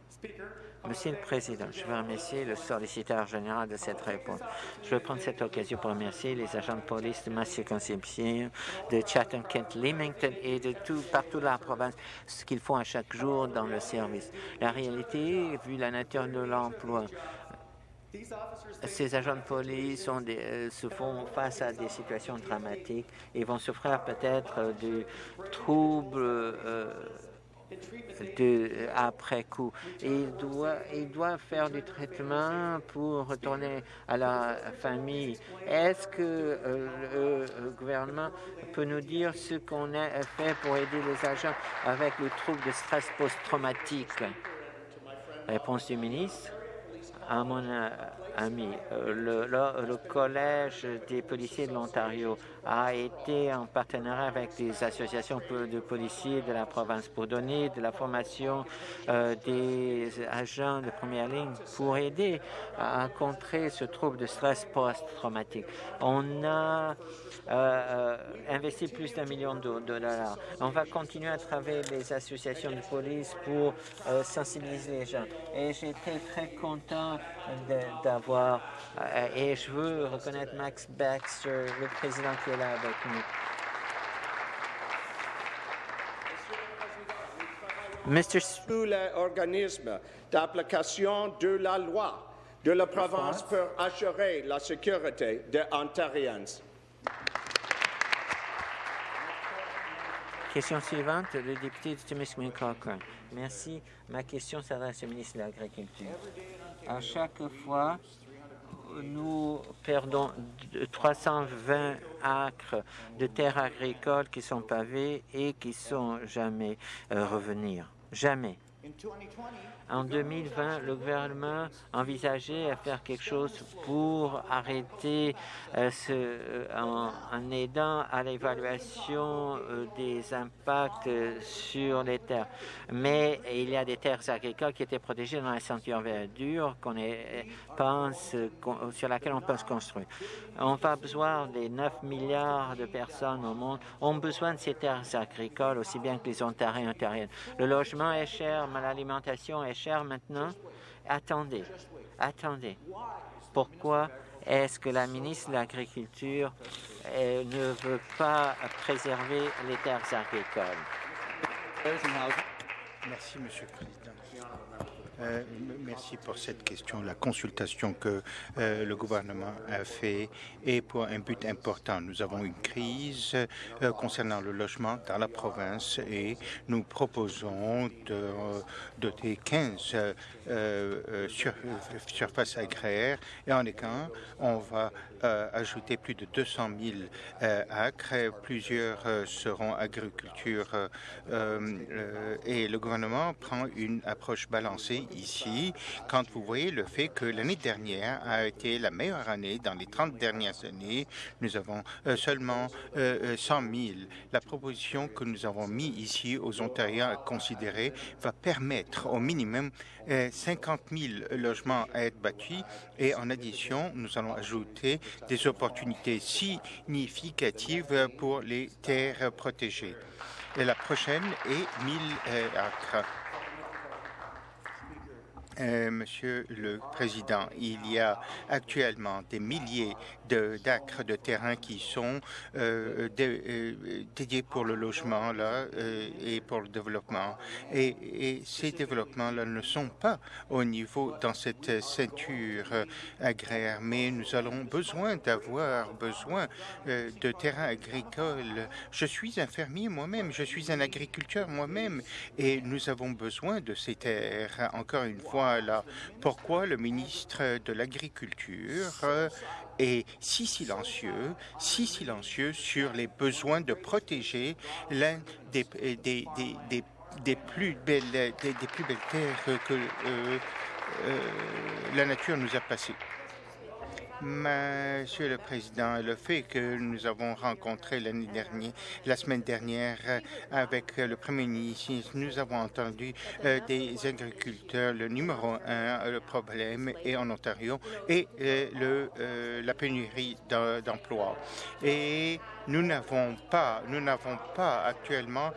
B: Monsieur le Président, je veux remercier le solliciteur général de cette réponse. Je veux prendre cette occasion pour remercier les agents de police de ma circonscription, de Chatham-Kent, Leamington et de tout partout dans la province, ce qu'ils font à chaque jour dans le service. La réalité, vu la nature de l'emploi, ces agents de police euh, se font face à des situations dramatiques et vont souffrir peut-être de troubles euh, après coup. Et ils doivent, ils doivent faire du traitement pour retourner à la famille. Est-ce que euh, le gouvernement peut nous dire ce qu'on a fait pour aider les agents avec le trouble de stress post-traumatique? Réponse du ministre à mon euh, ami. Euh, le, Collège des policiers de l'Ontario a été en partenariat avec des associations de policiers de la province pour donner de la formation euh, des agents de première ligne pour aider à contrer ce trouble de stress post-traumatique. On a investi plus d'un million de, dollars. On va continuer à travailler les associations de police pour sensibiliser les gens. Et j'étais très content d'avoir, euh, et je veux reconnaître Max Baxter, le président qui est là avec nous.
C: Mr. Tous les organismes d'application de la loi de la province pour assurer la sécurité des Ontariens.
B: Question suivante, le député de Timiskaming Cochrane. Merci. Ma question s'adresse au ministre de l'Agriculture. À chaque fois, nous perdons 320 acres de terres agricoles qui sont pavées et qui sont jamais euh, revenir. Jamais. En 2020, le gouvernement envisageait à faire quelque chose pour arrêter euh, ce, euh, en, aidant à l'évaluation euh, des impacts sur les terres. Mais il y a des terres agricoles qui étaient protégées dans la ceinture verdure qu'on pense, sur laquelle on pense construire. On va besoin des 9 milliards de personnes au monde ont besoin de ces terres agricoles aussi bien que les Ontariens et Ontariennes. Le logement est cher, mais l'alimentation est chère maintenant. Attendez, attendez. Pourquoi est-ce que la ministre de l'Agriculture ne veut pas préserver les terres agricoles?
D: Merci, Monsieur le Président. Euh, merci pour cette question. La consultation que euh, le gouvernement a fait est pour un but important. Nous avons une crise euh, concernant le logement dans la province et nous proposons de doter 15 sur, surfaces agraires et en écran, on va ajouter plus de 200 000 acres. Plusieurs seront agriculture et le gouvernement prend une approche balancée ici quand vous voyez le fait que l'année dernière a été la meilleure année dans les 30 dernières années. Nous avons euh, seulement 100 euh, 000. Euh, la proposition que nous avons mise ici aux Ontariens à considérer va permettre au minimum 50 000 logements à être bâtis et en addition, nous allons ajouter des opportunités significatives pour les terres protégées. Et la prochaine est 1000 acres. Euh, Monsieur le Président, il y a actuellement des milliers d'acres de, terrain qui sont euh, euh, dédiés pour le logement là, et pour le développement. Et, ces développements-là ne sont pas au niveau dans cette ceinture agraire, mais nous allons besoin d'avoir besoin de terrains agricoles. Je suis un fermier moi-même, je suis un agriculteur moi-même, et nous avons besoin de ces terres. Encore une fois, pourquoi le ministre de l'Agriculture est si silencieux, si silencieux sur les besoins de protéger l'un des, des, plus belles, des, plus belles terres que euh, euh, la nature nous a passées? Monsieur le Président, le fait que nous avons rencontré l'année dernière, la semaine dernière, avec le Premier ministre, nous avons entendu euh, des agriculteurs. Le numéro un, le problème est en Ontario et euh, euh, la pénurie d'emplois. Et nous n'avons pas, nous n'avons pas actuellement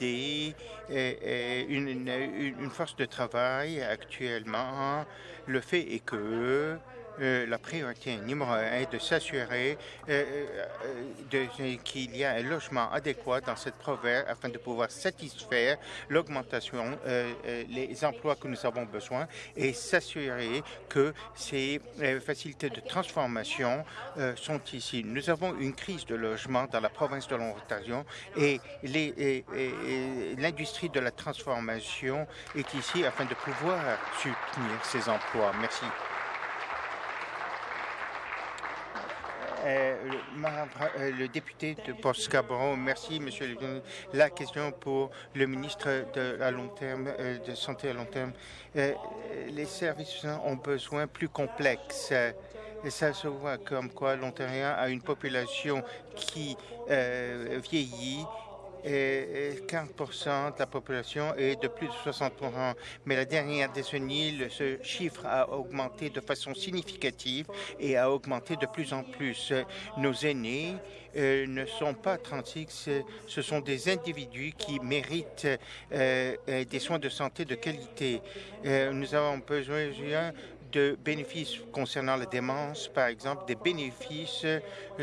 D: des, une, une force de travail actuellement. Le fait est que euh, la priorité numéro un est de s'assurer euh, euh, qu'il y a un logement adéquat dans cette province afin de pouvoir satisfaire l'augmentation, les emplois que nous avons besoin et s'assurer que ces facilités de transformation sont ici. Nous avons une crise de logement dans la province de l'Ontario et l'industrie de la transformation est ici afin de pouvoir soutenir ces emplois. Merci. Euh, euh, le député de port merci, Monsieur le La question pour le ministre de, à long terme, euh, de santé à long terme. les services ont besoin plus complexes. Ça se voit comme quoi l'Ontario a une population qui vieillit et 40 de la population est de plus de 60 ans. Mais la dernière décennie, ce chiffre a augmenté de façon significative et a augmenté de plus en plus. Nos aînés euh, ne sont pas 36, ce sont des individus qui méritent euh, des soins de santé de qualité. Euh, nous avons besoin de bénéfices concernant la démence, par exemple, des bénéfices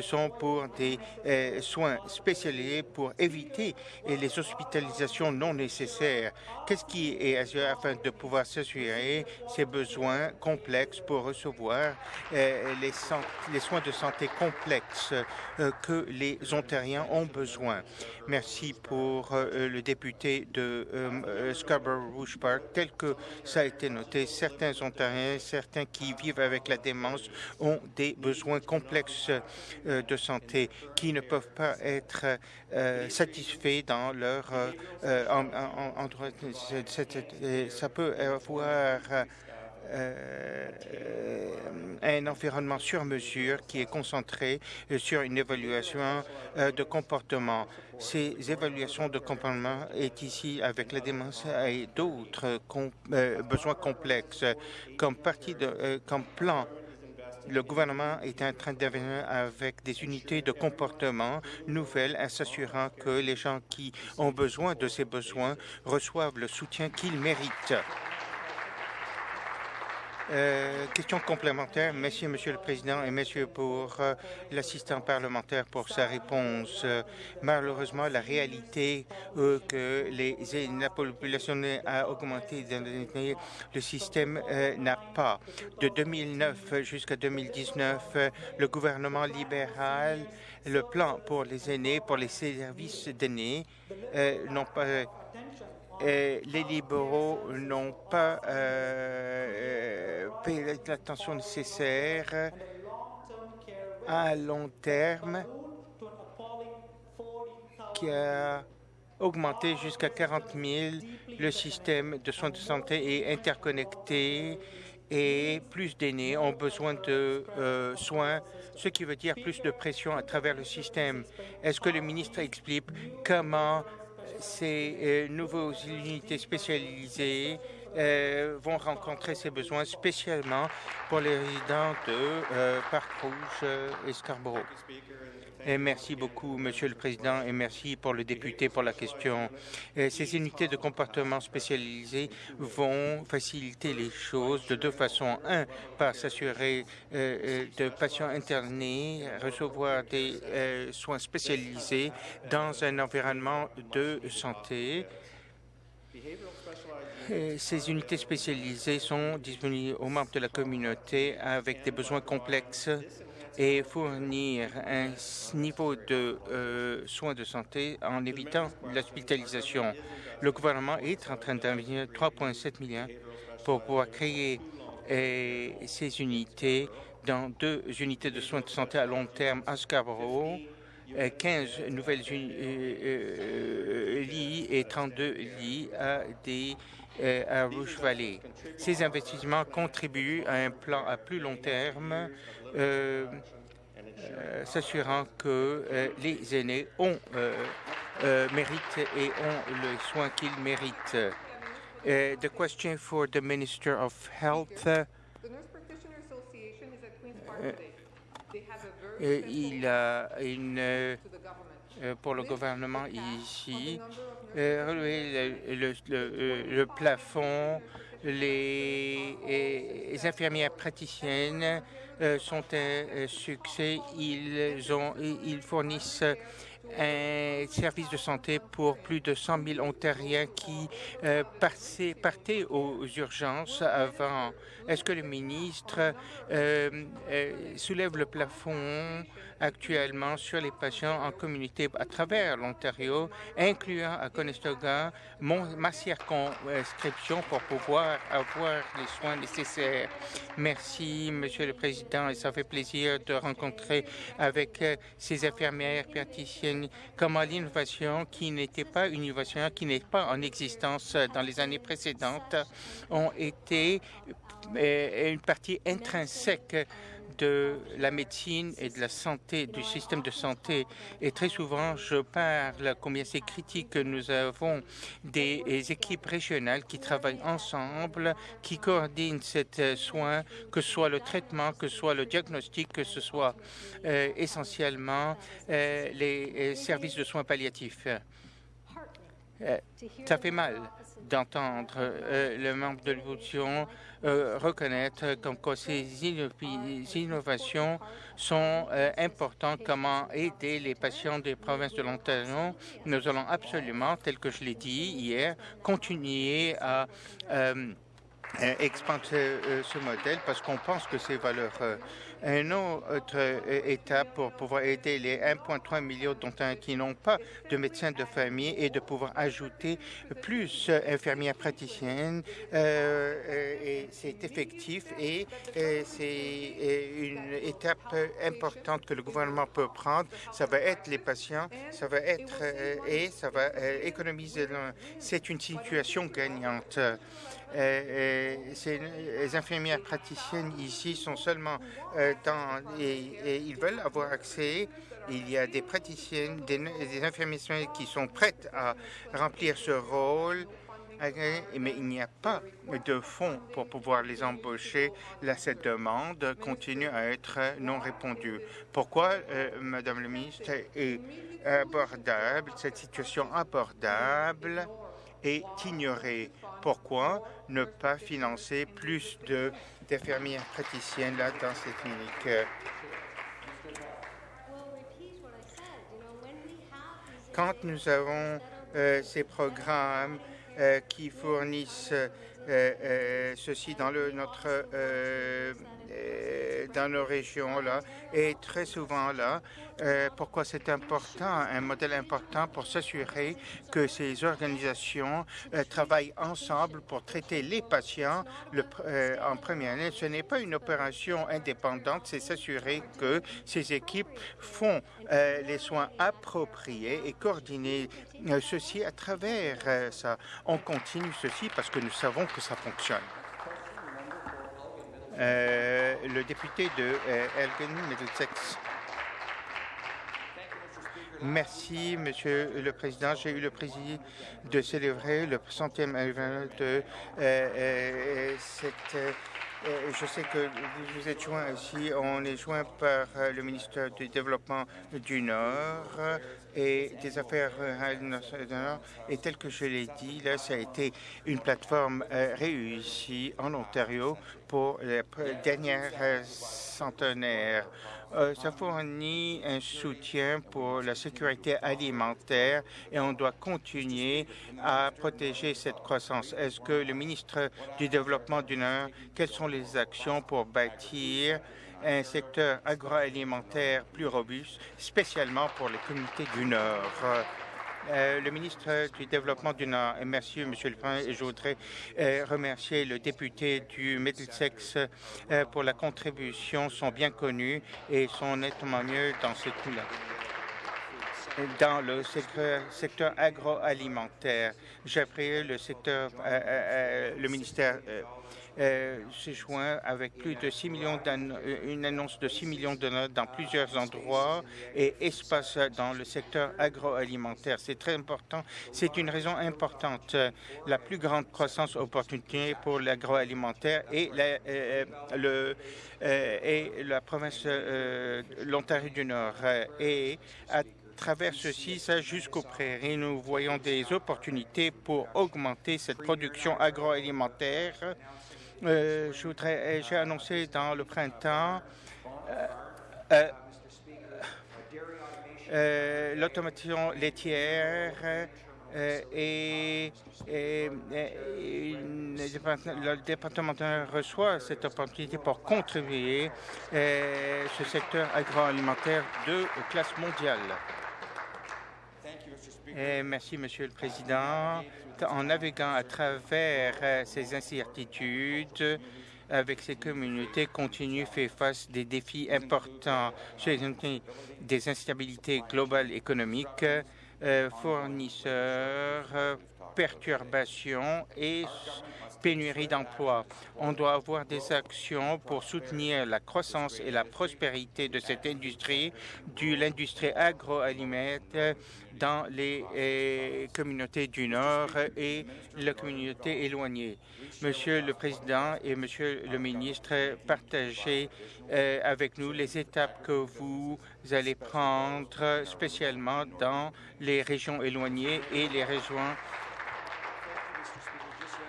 D: sont pour des euh, soins spécialisés pour éviter les hospitalisations non nécessaires. Qu'est-ce qui est afin de pouvoir s'assurer ces besoins complexes pour recevoir euh, les, les, soins de santé complexes euh, que les Ontariens ont besoin? Merci pour le député de Scarborough Rouge Park. Tel que ça a été noté, certains Ontariens, certains qui vivent avec la démence ont des besoins complexes de santé qui ne peuvent pas être satisfaits dans leur endroit. Ça peut avoir euh, un environnement sur mesure qui est concentré sur une évaluation euh, de comportement. Ces évaluations de comportement est ici avec la démence et d'autres euh, besoins complexes comme partie de plan le gouvernement est en train d'invenir avec des unités de comportement nouvelles, en s'assurant que les gens qui ont besoin de ces besoins reçoivent le soutien qu'ils méritent. Euh, question complémentaire. Merci, Monsieur le Président, et Monsieur pour euh, l'assistant parlementaire pour sa réponse. Euh, malheureusement, la réalité que la population a augmenté dans les le système n'a pas. De 2009 jusqu'à 2019, le gouvernement libéral, le plan pour les aînés, pour les services d'aînés, n'ont pas les libéraux n'ont pas euh, payé l'attention nécessaire à long terme qui a augmenté jusqu'à 40 000. Le système de soins de santé est interconnecté et plus d'aînés ont besoin de euh, soins, ce qui veut dire plus de pression à travers le système. Est-ce que le ministre explique comment ces euh, nouvelles unités spécialisées euh, vont rencontrer ces besoins spécialement pour les résidents de euh, Parc Rouge et Scarborough. Merci beaucoup, Monsieur le Président, et merci pour le député pour la question. Ces unités de comportement spécialisées vont faciliter les choses de deux façons. Un, par s'assurer de patients internés recevoir des soins spécialisés dans un environnement de santé. Ces unités spécialisées sont disponibles aux membres de la communauté avec des besoins complexes et fournir un niveau de euh, soins de santé en évitant l'hospitalisation. Le gouvernement est en train d'investir 3,7 milliards pour pouvoir créer euh, ces unités dans deux unités de soins de santé à long terme à Scarborough, 15 euh, nouvelles lits et 32 lits à des à Rouge Valley. Ces investissements contribuent à un plan à plus long terme euh, euh, s'assurant que euh, les aînés ont méritent et ont le soin qu'ils méritent. the question for the Minister of Health. il a une pour le gouvernement ici, le, le, plafond, les, les infirmières praticiennes euh, sont un succès. Ils, ont, ils fournissent un service de santé pour plus de 100 000 Ontariens qui euh, partaient aux urgences avant. Est-ce que le ministre euh, soulève le plafond actuellement sur les patients en communauté à travers l'Ontario, incluant à Conestoga ma circonscription pour pouvoir avoir les soins nécessaires. Merci, Monsieur le Président, et ça fait plaisir de rencontrer avec euh, ces infirmières praticiennes comment l'innovation qui n'était pas une innovation qui n'est pas en existence dans les années précédentes ont été euh, une partie intrinsèque de la médecine et de la santé, du système de santé. Et très souvent, je parle combien c'est critique que nous avons des équipes régionales qui travaillent ensemble, qui coordinent ces soins, que ce soit le traitement, que ce soit le diagnostic, que ce soit euh, essentiellement euh, les euh, services de soins palliatifs. ça fait mal d'entendre le membre de l'opposition euh, reconnaître comme quoi ces innovations sont euh, importantes, comment aider les patients des provinces de l'Ontario. Nous allons absolument, tel que je l'ai dit hier, continuer à euh, expandre ce modèle parce qu'on pense que ces valeurs une autre étape pour pouvoir aider les 1,3 million d'Ontariens qui n'ont pas de médecin de famille et de pouvoir ajouter plus infirmières praticiennes. et c'est effectif et c'est une étape importante que le gouvernement peut prendre. Ça va être les patients, ça va être et ça va économiser. C'est une situation gagnante. Euh, les infirmières praticiennes ici sont seulement euh, dans... Et, ils veulent avoir accès. Il y a des praticiennes, des, des infirmières qui sont prêtes à remplir ce rôle mais il n'y a pas de fonds pour pouvoir les embaucher. Là, cette demande continue à être non répondue. Pourquoi, euh, Madame le ministre, est abordable, cette situation abordable est ignorée? Pourquoi ne pas financer plus d'infirmières praticiennes là dans cette clinique? Quand nous avons euh, ces programmes euh, qui fournissent euh, ceci dans notre, dans nos régions là et très souvent là. pourquoi c'est important, un modèle important pour s'assurer que ces organisations travaillent ensemble pour traiter les patients le, en première année. Ce n'est pas une opération indépendante, c'est s'assurer que ces équipes font les soins appropriés et coordonner ceci à travers ça. On continue ceci parce que nous savons que ça fonctionne. Euh, le député de euh, Elgin Middlesex. Merci, Monsieur le Président. J'ai eu le plaisir de célébrer le centième anniversaire de euh, cette je sais que vous êtes joint ici. On est joint par euh, le ministère du Développement du Nord et des Affaires rurales Et tel que je l'ai dit, là, ça a été une plateforme euh, réussie en Ontario pour les dernières centenaires. Ça fournit un soutien pour la sécurité alimentaire et on doit continuer à protéger cette croissance. Est-ce que le ministre du Développement du Nord, quelles sont les actions pour bâtir un secteur agroalimentaire plus robuste, spécialement pour les communautés du Nord? Euh, le ministre du Développement du Nord, merci, Monsieur le Président, je voudrais euh, remercier le député du Middlesex euh, pour la contribution, sont bien connus et sont nettement mieux dans ce coup-là. Dans le secteur, agroalimentaire, appris le secteur, le ministère s'est joint avec plus de 6 millions euh, une annonce de 6 millions de notes dans plusieurs endroits et espace dans le secteur agroalimentaire. C'est très important. C'est une raison importante. La plus grande croissance opportunité pour l'agroalimentaire et la, euh, le et la province l'Ontario du Nord et à travers ceci, ça jusqu'aux prairies, nous voyons des opportunités pour augmenter cette production agroalimentaire euh, je voudrais, euh, j'ai annoncé dans le printemps euh, l'automation laitière et, le département reçoit cette opportunité pour contribuer ce secteur agroalimentaire de classe mondiale. merci, Monsieur le Président en naviguant à travers euh, ces incertitudes, avec ces communautés, continue fait face des défis importants. Des instabilités globales économiques, euh, fournisseurs, perturbations et pénurie d'emplois. On doit avoir des actions pour soutenir la croissance et la prospérité de cette industrie, de l'industrie agroalimentaire dans les eh, communautés du Nord et les communautés éloignées. Monsieur le Président et Monsieur le Ministre, partagez eh, avec nous les étapes que vous allez prendre spécialement dans les régions éloignées et les régions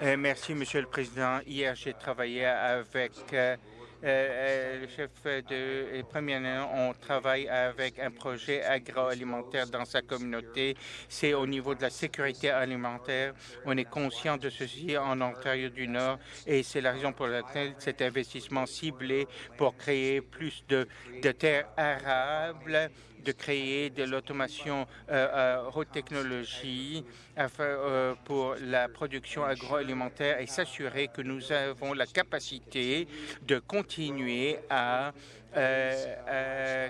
D: merci, Monsieur le Président. Hier, j'ai travaillé avec le chef de premier année, on travaille avec un projet agroalimentaire dans sa communauté. C'est au niveau de la sécurité alimentaire. On est conscient de ceci en Ontario du Nord et c'est la raison pour laquelle cet investissement ciblé pour créer plus de, terres arables de créer de l'automation euh, haute technologie euh, pour la production agroalimentaire et s'assurer que nous avons la capacité de continuer à euh, euh,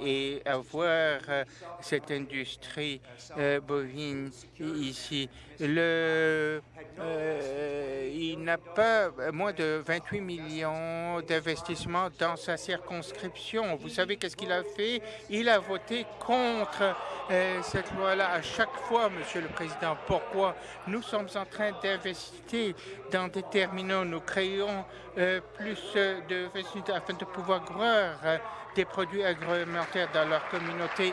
D: et avoir euh, cette industrie bovine ici. Le, il n'a pas moins de 28 millions d'investissements dans sa circonscription. Vous savez qu'est-ce qu'il a fait? Il a voté contre cette loi-là à chaque fois, Monsieur le Président. Pourquoi? Nous sommes en train d'investir dans des terminaux. Nous créons plus de afin de pouvoir euh, des produits agroalimentaires dans leur communauté.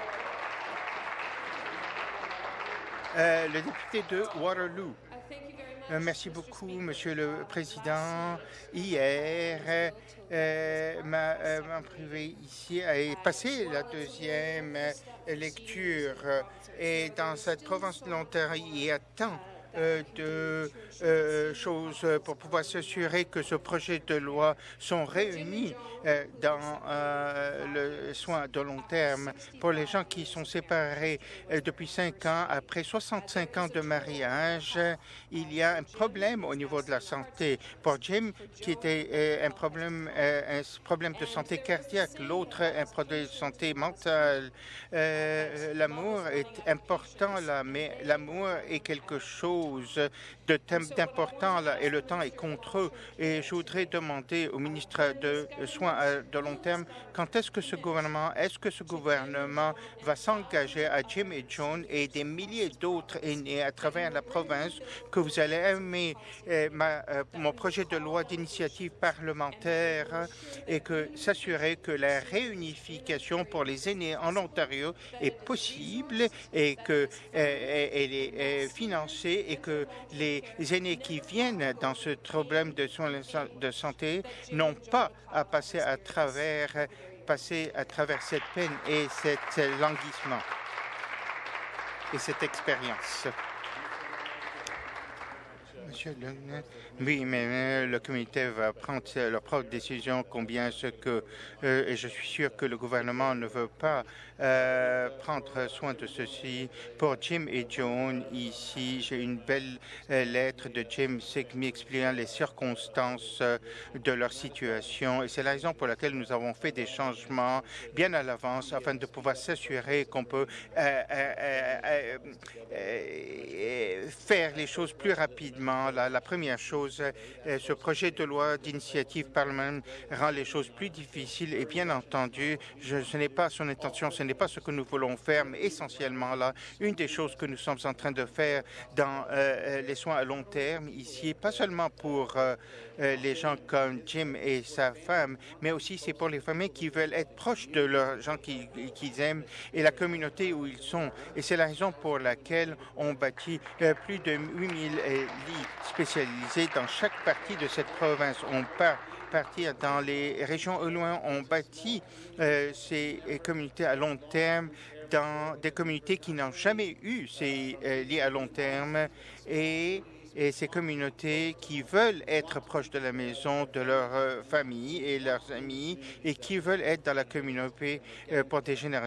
D: Euh, le député de Waterloo. Euh, merci beaucoup, Monsieur le Président. Hier, ma, privé ici a passé la deuxième lecture et dans cette province de l'Ontario, il y a tant euh, de euh, choses pour pouvoir s'assurer que ce projet de loi sont réunis euh, dans le soin de long terme pour les gens qui sont séparés depuis cinq ans. Après 65 ans de mariage, il y a un problème au niveau de la santé. Pour Jim, qui était un problème, un problème de santé cardiaque, l'autre un problème de santé mentale. l'amour est important là, mais l'amour est quelque chose Cruz de d'important et le temps est contre eux. Et je voudrais demander au ministre de Soins de long terme quand est-ce que ce gouvernement, est-ce que ce gouvernement va s'engager à Jim et John et des milliers d'autres aînés à travers la province que vous allez aimer euh, euh, mon projet de loi d'initiative parlementaire et que s'assurer que la réunification pour les aînés en Ontario est possible et que euh, elle est financée et que les aînés qui viennent dans ce problème de soins de santé n'ont pas à passer à travers, passer à travers cette peine et cet languissement et cette expérience. Monsieur le... Oui, mais le comité va prendre leur propre décision combien ce que... Euh, et je suis sûr que le gouvernement ne veut pas euh, prendre soin de ceci. Pour Jim et John, ici, j'ai une belle lettre de Jim m'expliquant les circonstances de leur situation. Et c'est la raison pour laquelle nous avons fait des changements bien à l'avance afin de pouvoir s'assurer qu'on peut faire les choses plus rapidement. La, première chose, ce projet de loi d'initiative parlementaire rend les choses plus difficiles et bien entendu, ce n'est pas son intention, ce n'est pas ce que nous voulons faire, mais essentiellement là, une des choses que nous sommes en train de faire dans euh, euh, les soins à long terme ici, pas seulement pour euh, les gens comme Jim et sa femme, mais aussi c'est pour les familles qui veulent être proches de leurs gens qu'ils aiment et la communauté où ils sont. Et c'est la raison pour laquelle on bâtit plus de 8000 lits spécialisés dans chaque partie de cette province. On part partir dans les régions au loin, on bâtit euh, ces communautés à long terme dans des communautés qui n'ont jamais eu ces euh, liens à long terme et, ces communautés qui veulent être proches de la maison, de leur euh, famille et leurs amis et qui veulent être dans la communauté pour des générations.